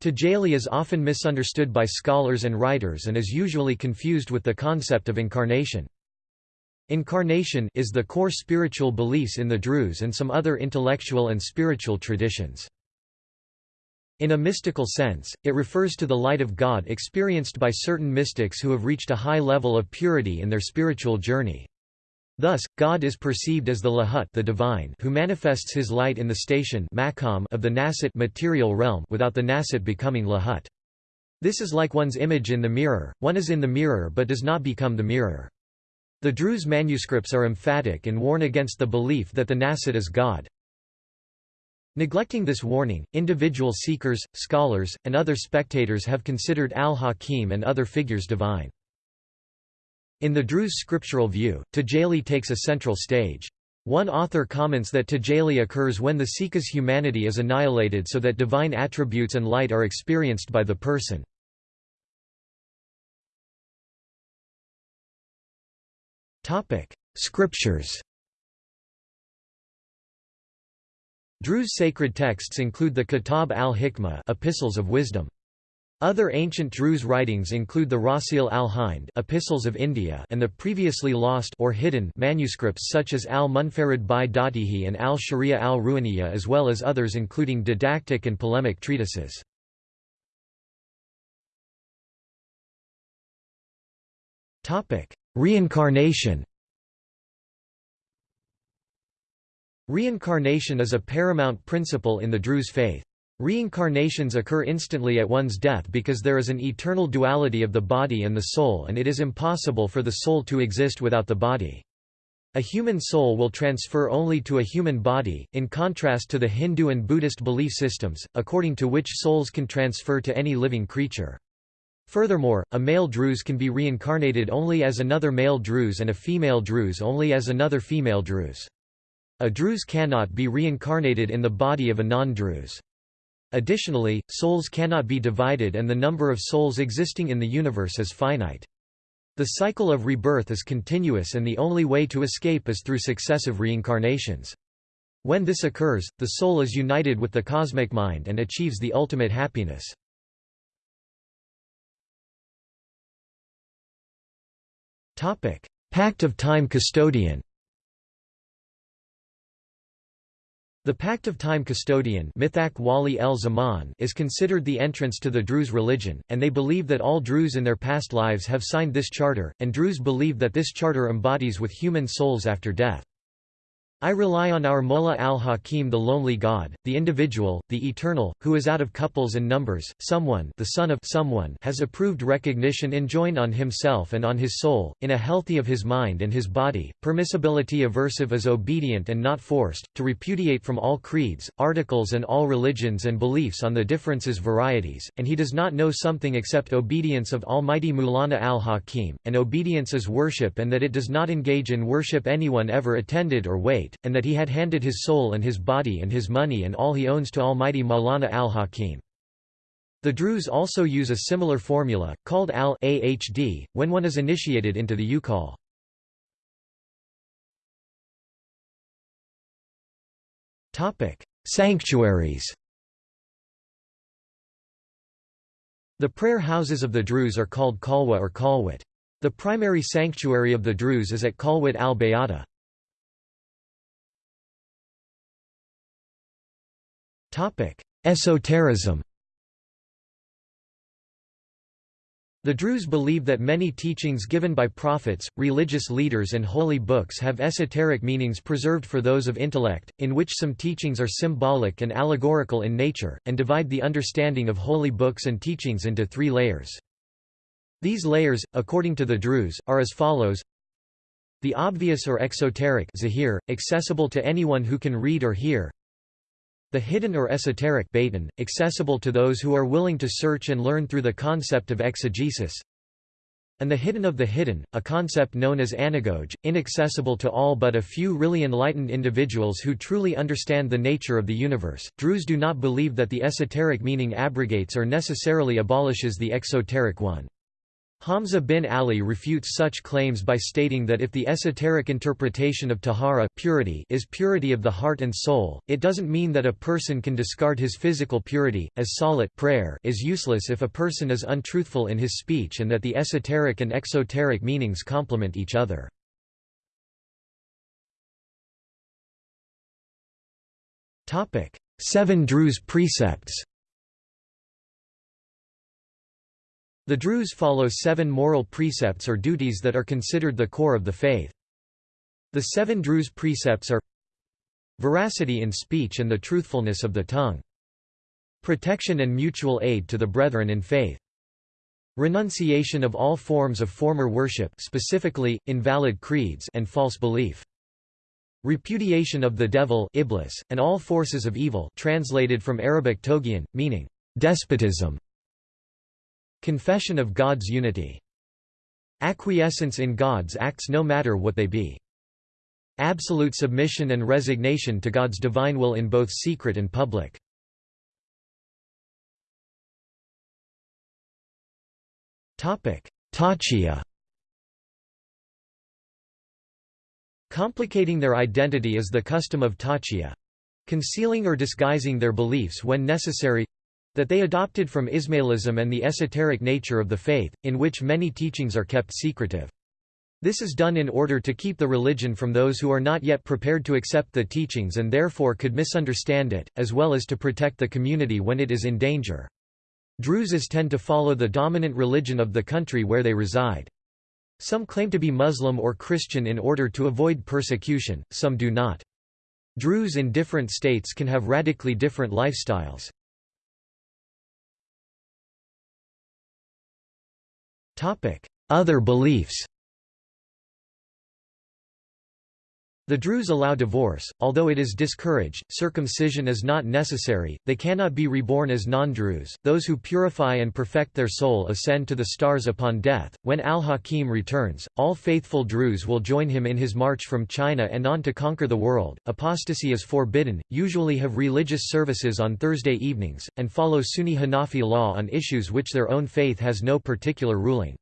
Tajalli is often misunderstood by scholars and writers and is usually confused with the concept of incarnation. Incarnation is the core spiritual beliefs in the Druze and some other intellectual and spiritual traditions. In a mystical sense, it refers to the light of God experienced by certain mystics who have reached a high level of purity in their spiritual journey. Thus, God is perceived as the Lahut the divine who manifests his light in the station of the Nasut material realm without the Nasut becoming Lahut. This is like one's image in the mirror, one is in the mirror but does not become the mirror. The Druze manuscripts are emphatic and warn against the belief that the Nasut is God. Neglecting this warning, individual seekers, scholars, and other spectators have considered al-Hakim and other figures divine. In the Druze scriptural view, Tajalli takes a central stage. One author comments that Tajalli occurs when the seeker's humanity is annihilated so that divine attributes and light are experienced by the person. Scriptures Druze sacred texts include the Kitab al-Hikmah Epistles of Wisdom. Other ancient Druze writings include the Rasil al-Hind Epistles of India and the previously lost or hidden manuscripts such as al-Munfarid bi Datihi and al-Sharia al-Ruhaniya as well as others including didactic and polemic treatises. Reincarnation Reincarnation is a paramount principle in the Druze faith. Reincarnations occur instantly at one's death because there is an eternal duality of the body and the soul and it is impossible for the soul to exist without the body. A human soul will transfer only to a human body, in contrast to the Hindu and Buddhist belief systems, according to which souls can transfer to any living creature. Furthermore, a male Druze can be reincarnated only as another male Druze and a female Druze only as another female Druze. A Druze cannot be reincarnated in the body of a non-Druze. Additionally, souls cannot be divided and the number of souls existing in the universe is finite. The cycle of rebirth is continuous and the only way to escape is through successive reincarnations. When this occurs, the soul is united with the cosmic mind and achieves the ultimate happiness. Pact of Time Custodian The Pact of Time Custodian is considered the entrance to the Druze religion, and they believe that all Druze in their past lives have signed this charter, and Druze believe that this charter embodies with human souls after death. I rely on our Mullah al-Hakim the lonely God, the individual, the eternal, who is out of couples and numbers, someone the son of someone has approved recognition enjoined on himself and on his soul, in a healthy of his mind and his body, permissibility aversive as obedient and not forced, to repudiate from all creeds, articles and all religions and beliefs on the differences varieties, and he does not know something except obedience of Almighty Mulana al-Hakim, and obedience is worship and that it does not engage in worship anyone ever attended or wait and that he had handed his soul and his body and his money and all he owns to Almighty Maulana al-Hakim. The Druze also use a similar formula, called al-ahd, when one is initiated into the Ukal. Sanctuaries The prayer houses of the Druze are called Kalwa or Khalwat. The primary sanctuary of the Druze is at Khalwat al-Bayata. Esotericism The Druze believe that many teachings given by prophets, religious leaders and holy books have esoteric meanings preserved for those of intellect, in which some teachings are symbolic and allegorical in nature, and divide the understanding of holy books and teachings into three layers. These layers, according to the Druze, are as follows The obvious or exoteric zahir, accessible to anyone who can read or hear the hidden or esoteric batin, accessible to those who are willing to search and learn through the concept of exegesis. And the hidden of the hidden, a concept known as anagoge, inaccessible to all but a few really enlightened individuals who truly understand the nature of the universe. Druze do not believe that the esoteric meaning abrogates or necessarily abolishes the exoteric one. Hamza bin Ali refutes such claims by stating that if the esoteric interpretation of tahara purity is purity of the heart and soul, it doesn't mean that a person can discard his physical purity, as salat prayer is useless if a person is untruthful in his speech and that the esoteric and exoteric meanings complement each other. Seven Druze precepts The Druze follow seven moral precepts or duties that are considered the core of the faith. The seven Druze precepts are Veracity in speech and the truthfulness of the tongue. Protection and mutual aid to the brethren in faith. Renunciation of all forms of former worship specifically, invalid creeds and false belief. Repudiation of the devil Iblis, and all forces of evil translated from Arabic togian, meaning, despotism. Confession of God's unity. Acquiescence in God's acts no matter what they be. Absolute submission and resignation to God's divine will in both secret and public. Taqiyya Complicating their identity is the custom of taqiyya concealing or disguising their beliefs when necessary that they adopted from Ismailism and the esoteric nature of the faith, in which many teachings are kept secretive. This is done in order to keep the religion from those who are not yet prepared to accept the teachings and therefore could misunderstand it, as well as to protect the community when it is in danger. Druzes tend to follow the dominant religion of the country where they reside. Some claim to be Muslim or Christian in order to avoid persecution, some do not. Druze in different states can have radically different lifestyles. Other beliefs The Druze allow divorce, although it is discouraged, circumcision is not necessary, they cannot be reborn as non-Druze, those who purify and perfect their soul ascend to the stars upon death. When al-Hakim returns, all faithful Druze will join him in his march from China and on to conquer the world. Apostasy is forbidden, usually have religious services on Thursday evenings, and follow Sunni Hanafi law on issues which their own faith has no particular ruling.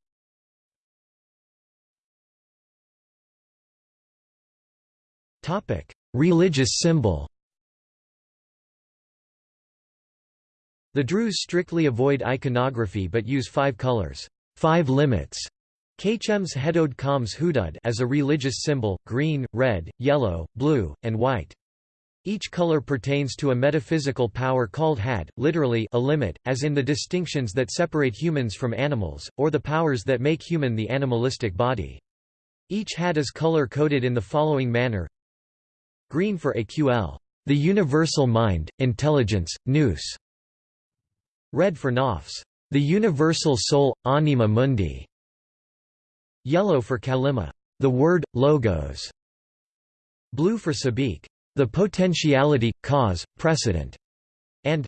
Religious symbol The Druze strictly avoid iconography but use five colors five limits Kachems Hedod Kams Hudud as a religious symbol, green, red, yellow, blue, and white. Each color pertains to a metaphysical power called had, literally a limit, as in the distinctions that separate humans from animals, or the powers that make human the animalistic body. Each had is color-coded in the following manner Green for AQL, the universal mind, intelligence, nous. Red for nafs, the universal soul, anima mundi. Yellow for kalima, the word, logos. Blue for sabik, the potentiality, cause, precedent. And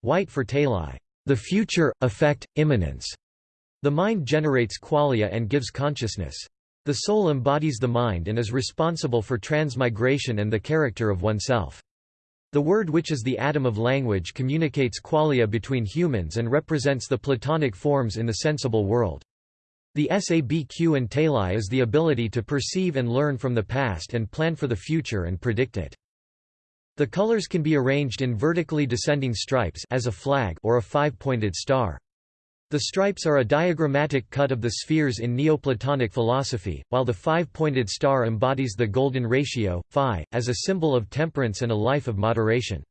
white for talai, the future, effect, immanence. The mind generates qualia and gives consciousness. The soul embodies the mind and is responsible for transmigration and the character of oneself. The word which is the atom of language communicates qualia between humans and represents the Platonic forms in the sensible world. The sabq and talai is the ability to perceive and learn from the past and plan for the future and predict it. The colors can be arranged in vertically descending stripes as a flag or a five-pointed star. The stripes are a diagrammatic cut of the spheres in Neoplatonic philosophy, while the five-pointed star embodies the golden ratio, phi, as a symbol of temperance and a life of moderation.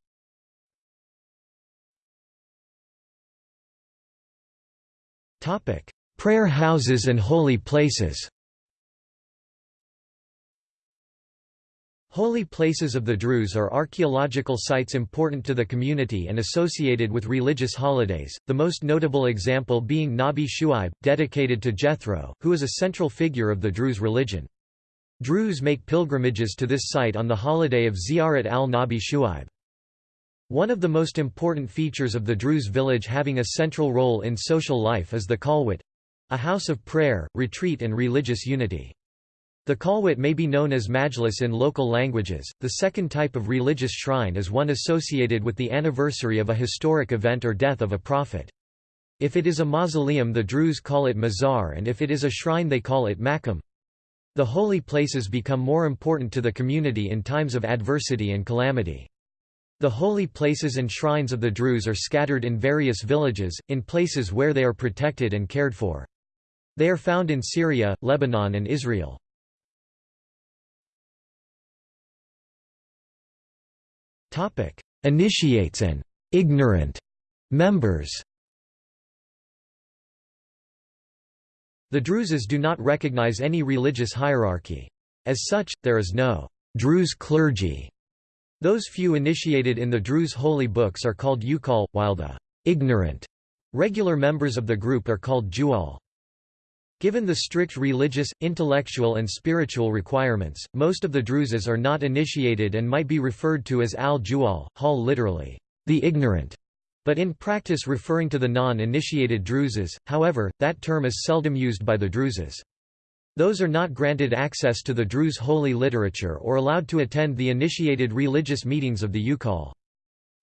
Prayer houses and holy places Holy places of the Druze are archaeological sites important to the community and associated with religious holidays, the most notable example being Nabi Shuaib, dedicated to Jethro, who is a central figure of the Druze religion. Druze make pilgrimages to this site on the holiday of Ziyarat al-Nabi Shuaib. One of the most important features of the Druze village having a central role in social life is the Khalwat—a house of prayer, retreat and religious unity. The Khalwat may be known as majlis in local languages. The second type of religious shrine is one associated with the anniversary of a historic event or death of a prophet. If it is a mausoleum the Druze call it mazar and if it is a shrine they call it makam. The holy places become more important to the community in times of adversity and calamity. The holy places and shrines of the Druze are scattered in various villages, in places where they are protected and cared for. They are found in Syria, Lebanon and Israel. Topic: Initiates and ignorant members. The Druzes do not recognize any religious hierarchy. As such, there is no Druze clergy. Those few initiated in the Druze holy books are called Ukal, while the ignorant regular members of the group are called Jual. Given the strict religious, intellectual and spiritual requirements, most of the Druzes are not initiated and might be referred to as al-Jual, hal literally, the ignorant, but in practice referring to the non-initiated Druzes, however, that term is seldom used by the Druzes. Those are not granted access to the Druze holy literature or allowed to attend the initiated religious meetings of the Ukal.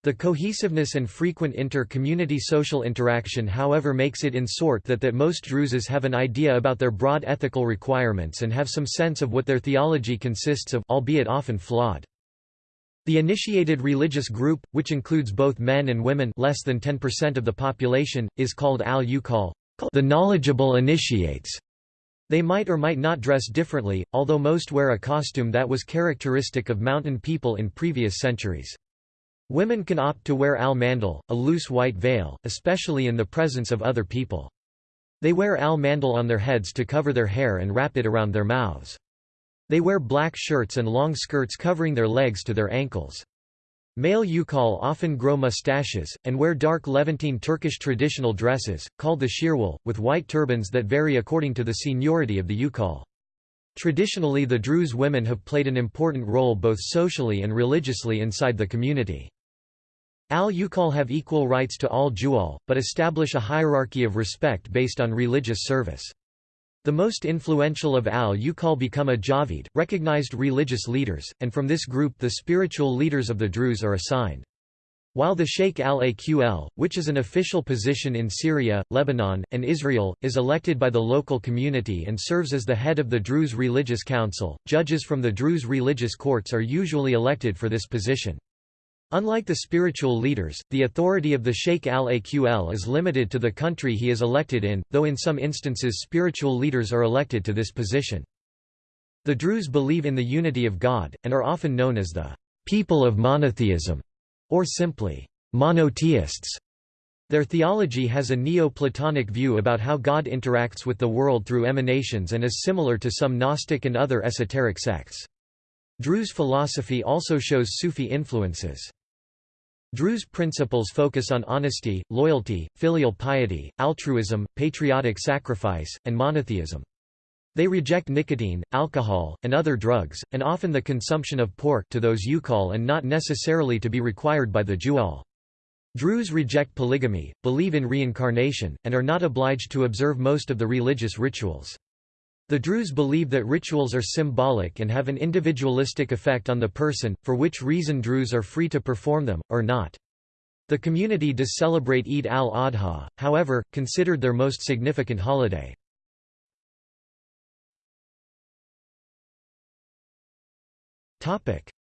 The cohesiveness and frequent inter-community social interaction however makes it in sort that that most Druzes have an idea about their broad ethical requirements and have some sense of what their theology consists of albeit often flawed. The initiated religious group, which includes both men and women less than 10% of the population, is called al-Uqal, the knowledgeable initiates. They might or might not dress differently, although most wear a costume that was characteristic of mountain people in previous centuries. Women can opt to wear al-mandal, a loose white veil, especially in the presence of other people. They wear al-mandal on their heads to cover their hair and wrap it around their mouths. They wear black shirts and long skirts covering their legs to their ankles. Male Uqal often grow mustaches, and wear dark Levantine Turkish traditional dresses, called the shirwal, with white turbans that vary according to the seniority of the Uqal. Traditionally the Druze women have played an important role both socially and religiously inside the community. Al-Uqal have equal rights to all Jual, but establish a hierarchy of respect based on religious service. The most influential of al-Uqal become a Javid, recognized religious leaders, and from this group the spiritual leaders of the Druze are assigned. While the Sheikh al-Aql, which is an official position in Syria, Lebanon, and Israel, is elected by the local community and serves as the head of the Druze Religious Council, judges from the Druze religious courts are usually elected for this position. Unlike the spiritual leaders, the authority of the Sheikh al-Aql is limited to the country he is elected in, though in some instances spiritual leaders are elected to this position. The Druze believe in the unity of God, and are often known as the people of monotheism, or simply monotheists. Their theology has a Neo-Platonic view about how God interacts with the world through emanations and is similar to some Gnostic and other esoteric sects. Druze philosophy also shows Sufi influences. Druze principles focus on honesty, loyalty, filial piety, altruism, patriotic sacrifice, and monotheism. They reject nicotine, alcohol, and other drugs, and often the consumption of pork to those Uqal and not necessarily to be required by the Jual. Druze reject polygamy, believe in reincarnation, and are not obliged to observe most of the religious rituals. The Druze believe that rituals are symbolic and have an individualistic effect on the person, for which reason Druze are free to perform them, or not. The community does celebrate Eid al-Adha, however, considered their most significant holiday.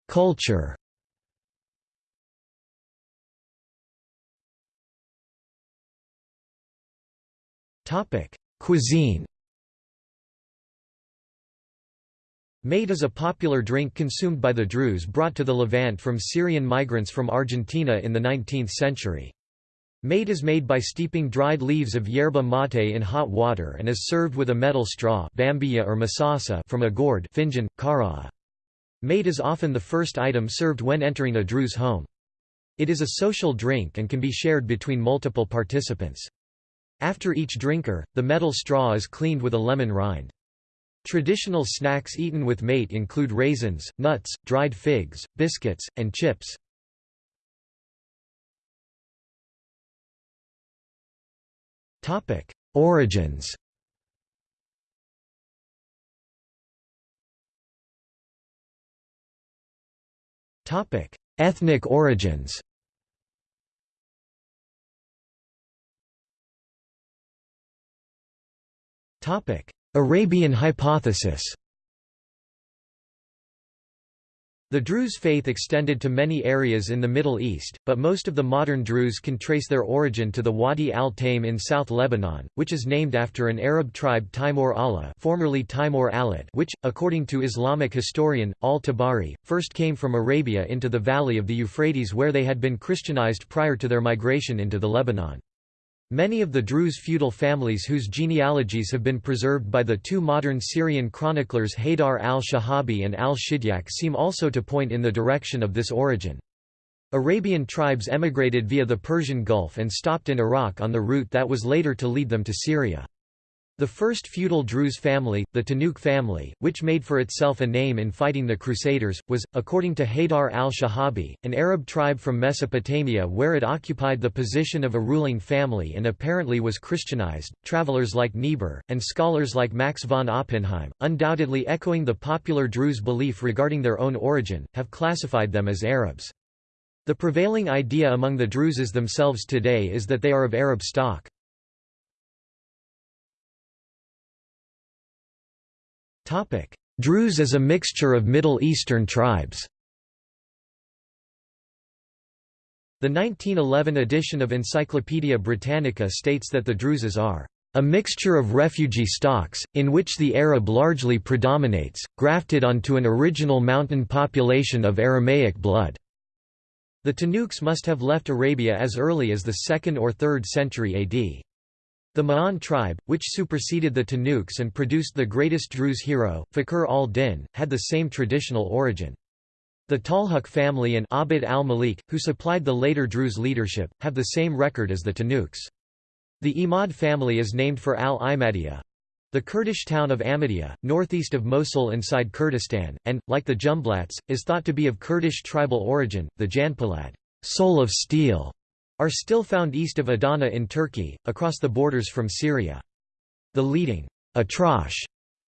Culture Cuisine Mate is a popular drink consumed by the Druze brought to the Levant from Syrian migrants from Argentina in the 19th century. Mate is made by steeping dried leaves of yerba mate in hot water and is served with a metal straw bambia or masasa from a gourd finjan, kara. Mate is often the first item served when entering a Druze home. It is a social drink and can be shared between multiple participants. After each drinker, the metal straw is cleaned with a lemon rind. Traditional snacks eaten with mate include raisins, nuts, dried figs, biscuits, and chips. Origins Ethnic origins Topic: Arabian hypothesis The Druze faith extended to many areas in the Middle East, but most of the modern Druze can trace their origin to the Wadi al-Taim in South Lebanon, which is named after an Arab tribe Timur Allah formerly Timur Alad which, according to Islamic historian, al-Tabari, first came from Arabia into the valley of the Euphrates where they had been Christianized prior to their migration into the Lebanon. Many of the Druze feudal families whose genealogies have been preserved by the two modern Syrian chroniclers Haydar al-Shihabi and al-Shidyak seem also to point in the direction of this origin. Arabian tribes emigrated via the Persian Gulf and stopped in Iraq on the route that was later to lead them to Syria. The first feudal Druze family, the Tanukh family, which made for itself a name in fighting the Crusaders, was, according to Haydar al-Shihabi, an Arab tribe from Mesopotamia where it occupied the position of a ruling family and apparently was Christianized. Travelers like Niebuhr, and scholars like Max von Oppenheim, undoubtedly echoing the popular Druze belief regarding their own origin, have classified them as Arabs. The prevailing idea among the Druzes themselves today is that they are of Arab stock. Druze is a mixture of Middle Eastern tribes. The 1911 edition of Encyclopaedia Britannica states that the Druzes are a mixture of refugee stocks, in which the Arab largely predominates, grafted onto an original mountain population of Aramaic blood. The Tanukhs must have left Arabia as early as the 2nd or 3rd century AD. The Ma'an tribe, which superseded the Tanukhs and produced the greatest Druze hero, Fakhr al-Din, had the same traditional origin. The Talhuk family and Abd al-Malik, who supplied the later Druze leadership, have the same record as the Tanukhs. The Imad family is named for al-Imadiyah. The Kurdish town of Ahmadiyya, northeast of Mosul inside Kurdistan, and, like the Jumblats, is thought to be of Kurdish tribal origin. The Janpolat soul of steel", are still found east of Adana in Turkey, across the borders from Syria. The leading Atrash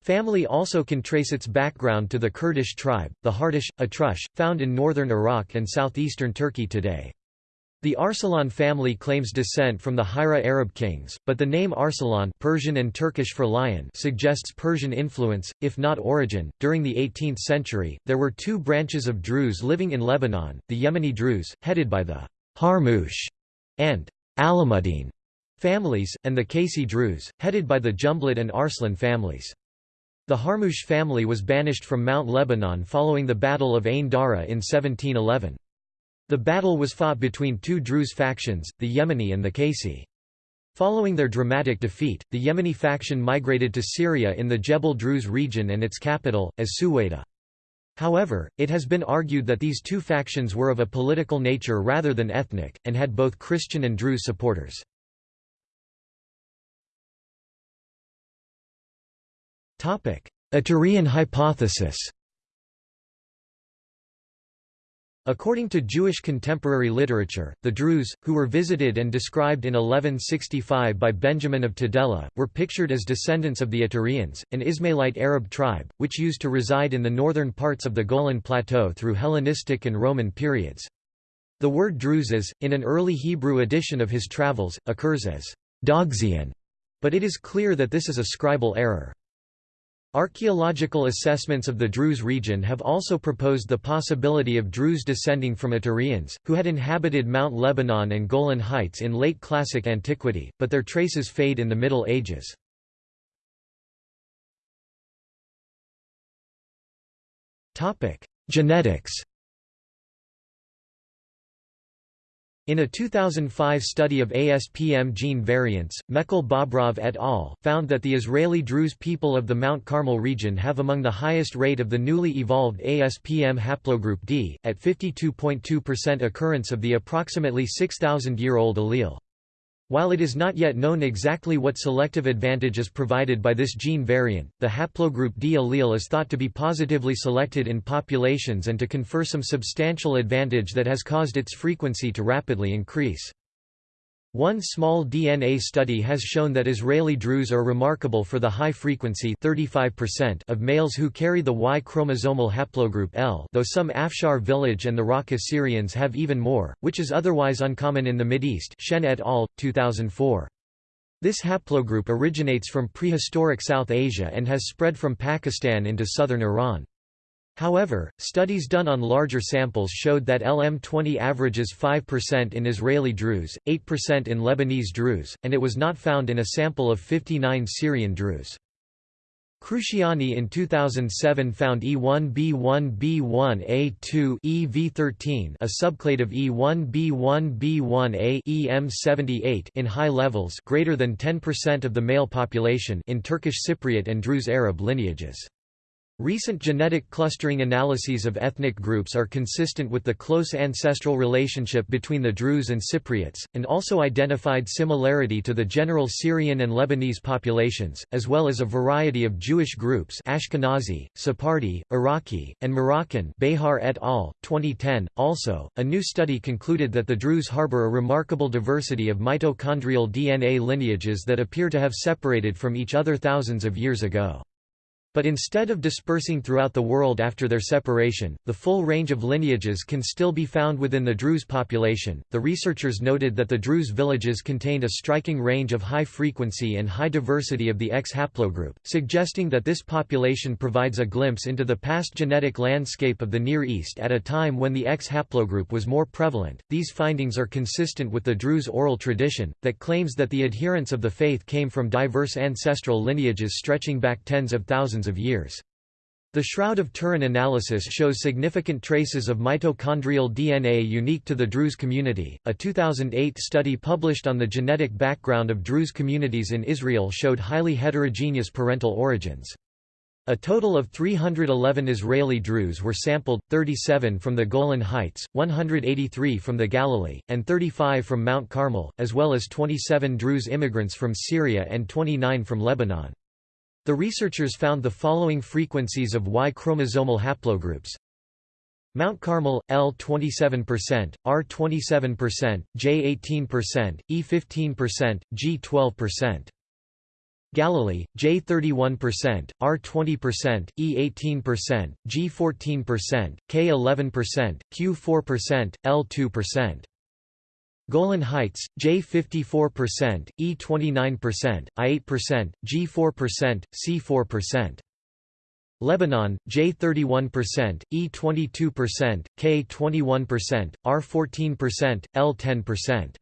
family also can trace its background to the Kurdish tribe, the Hardish, Atrush, found in northern Iraq and southeastern Turkey today. The Arsalan family claims descent from the Hira Arab kings, but the name Arsalan Persian and Turkish for lion suggests Persian influence, if not origin. During the 18th century, there were two branches of Druze living in Lebanon, the Yemeni Druze, headed by the Harmush and Alamuddin families, and the Qaysi Druze, headed by the Jumblat and Arslan families. The Harmush family was banished from Mount Lebanon following the Battle of Ain Dara in 1711. The battle was fought between two Druze factions, the Yemeni and the Qaysi. Following their dramatic defeat, the Yemeni faction migrated to Syria in the Jebel Druze region and its capital, as Suwaida. However, it has been argued that these two factions were of a political nature rather than ethnic, and had both Christian and Druze supporters. Ituraean hypothesis According to Jewish contemporary literature, the Druze, who were visited and described in 1165 by Benjamin of Tudela, were pictured as descendants of the Ituraeans, an Ismailite Arab tribe, which used to reside in the northern parts of the Golan Plateau through Hellenistic and Roman periods. The word Druzes, in an early Hebrew edition of his travels, occurs as Dogzian, but it is clear that this is a scribal error. Archaeological assessments of the Druze region have also proposed the possibility of Druze descending from Ituraeans, who had inhabited Mount Lebanon and Golan Heights in late Classic antiquity, but their traces fade in the Middle Ages. Genetics In a 2005 study of ASPM gene variants, Mekel-Bobrov et al. found that the Israeli Druze people of the Mount Carmel region have among the highest rate of the newly evolved ASPM haplogroup D, at 52.2% occurrence of the approximately 6,000-year-old allele. While it is not yet known exactly what selective advantage is provided by this gene variant, the haplogroup D allele is thought to be positively selected in populations and to confer some substantial advantage that has caused its frequency to rapidly increase. One small DNA study has shown that Israeli Druze are remarkable for the high frequency 35% of males who carry the Y chromosomal haplogroup L though some Afshar village and the Raqqa Syrians have even more, which is otherwise uncommon in the Mideast Shen et al., 2004. This haplogroup originates from prehistoric South Asia and has spread from Pakistan into southern Iran. However, studies done on larger samples showed that LM20 averages 5% in Israeli Druze, 8% in Lebanese Druze, and it was not found in a sample of 59 Syrian Druze. Cruciani in 2007 found E1b1b1a2 EV13 a subclade of E1b1b1a EM78 in high levels greater than 10% of the male population in Turkish Cypriot and Druze Arab lineages. Recent genetic clustering analyses of ethnic groups are consistent with the close ancestral relationship between the Druze and Cypriots, and also identified similarity to the general Syrian and Lebanese populations, as well as a variety of Jewish groups Ashkenazi, Sephardi, Iraqi, and Moroccan Behar et al., 2010. Also, a new study concluded that the Druze harbor a remarkable diversity of mitochondrial DNA lineages that appear to have separated from each other thousands of years ago. But instead of dispersing throughout the world after their separation, the full range of lineages can still be found within the Druze population. The researchers noted that the Druze villages contained a striking range of high frequency and high diversity of the X haplogroup, suggesting that this population provides a glimpse into the past genetic landscape of the Near East at a time when the X haplogroup was more prevalent. These findings are consistent with the Druze oral tradition, that claims that the adherents of the faith came from diverse ancestral lineages stretching back tens of thousands thousands of years. The Shroud of Turin analysis shows significant traces of mitochondrial DNA unique to the Druze community. A 2008 study published on the genetic background of Druze communities in Israel showed highly heterogeneous parental origins. A total of 311 Israeli Druze were sampled, 37 from the Golan Heights, 183 from the Galilee, and 35 from Mount Carmel, as well as 27 Druze immigrants from Syria and 29 from Lebanon. The researchers found the following frequencies of Y chromosomal haplogroups. Mount Carmel, L 27%, R 27%, J 18%, E 15%, G 12%. Galilee, J 31%, R 20%, E 18%, G 14%, K 11%, Q 4%, L 2%. Golan Heights, J 54%, E 29%, I 8%, G 4%, C 4%. Lebanon, J 31%, E 22%, K 21%, R 14%, L 10%.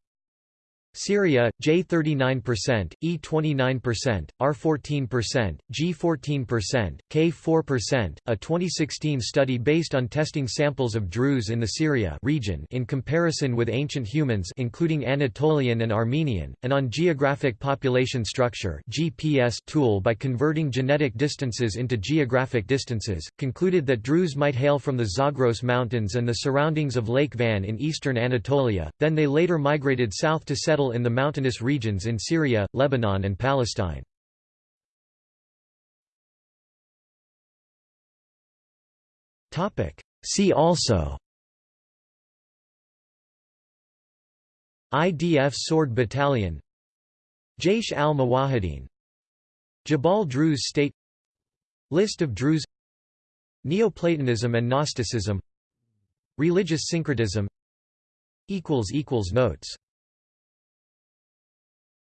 Syria, J 39%, E 29%, R 14%, G 14%, K 4%. A 2016 study based on testing samples of Druze in the Syria region in comparison with ancient humans including Anatolian and Armenian, and on geographic population structure (GPS) tool by converting genetic distances into geographic distances, concluded that Druze might hail from the Zagros Mountains and the surroundings of Lake Van in eastern Anatolia. Then they later migrated south to settle settle in the mountainous regions in Syria, Lebanon and Palestine. See also IDF Sword Battalion Jaish al-Mawahideen Jabal Druze State List of Druze Neoplatonism and Gnosticism Religious syncretism Notes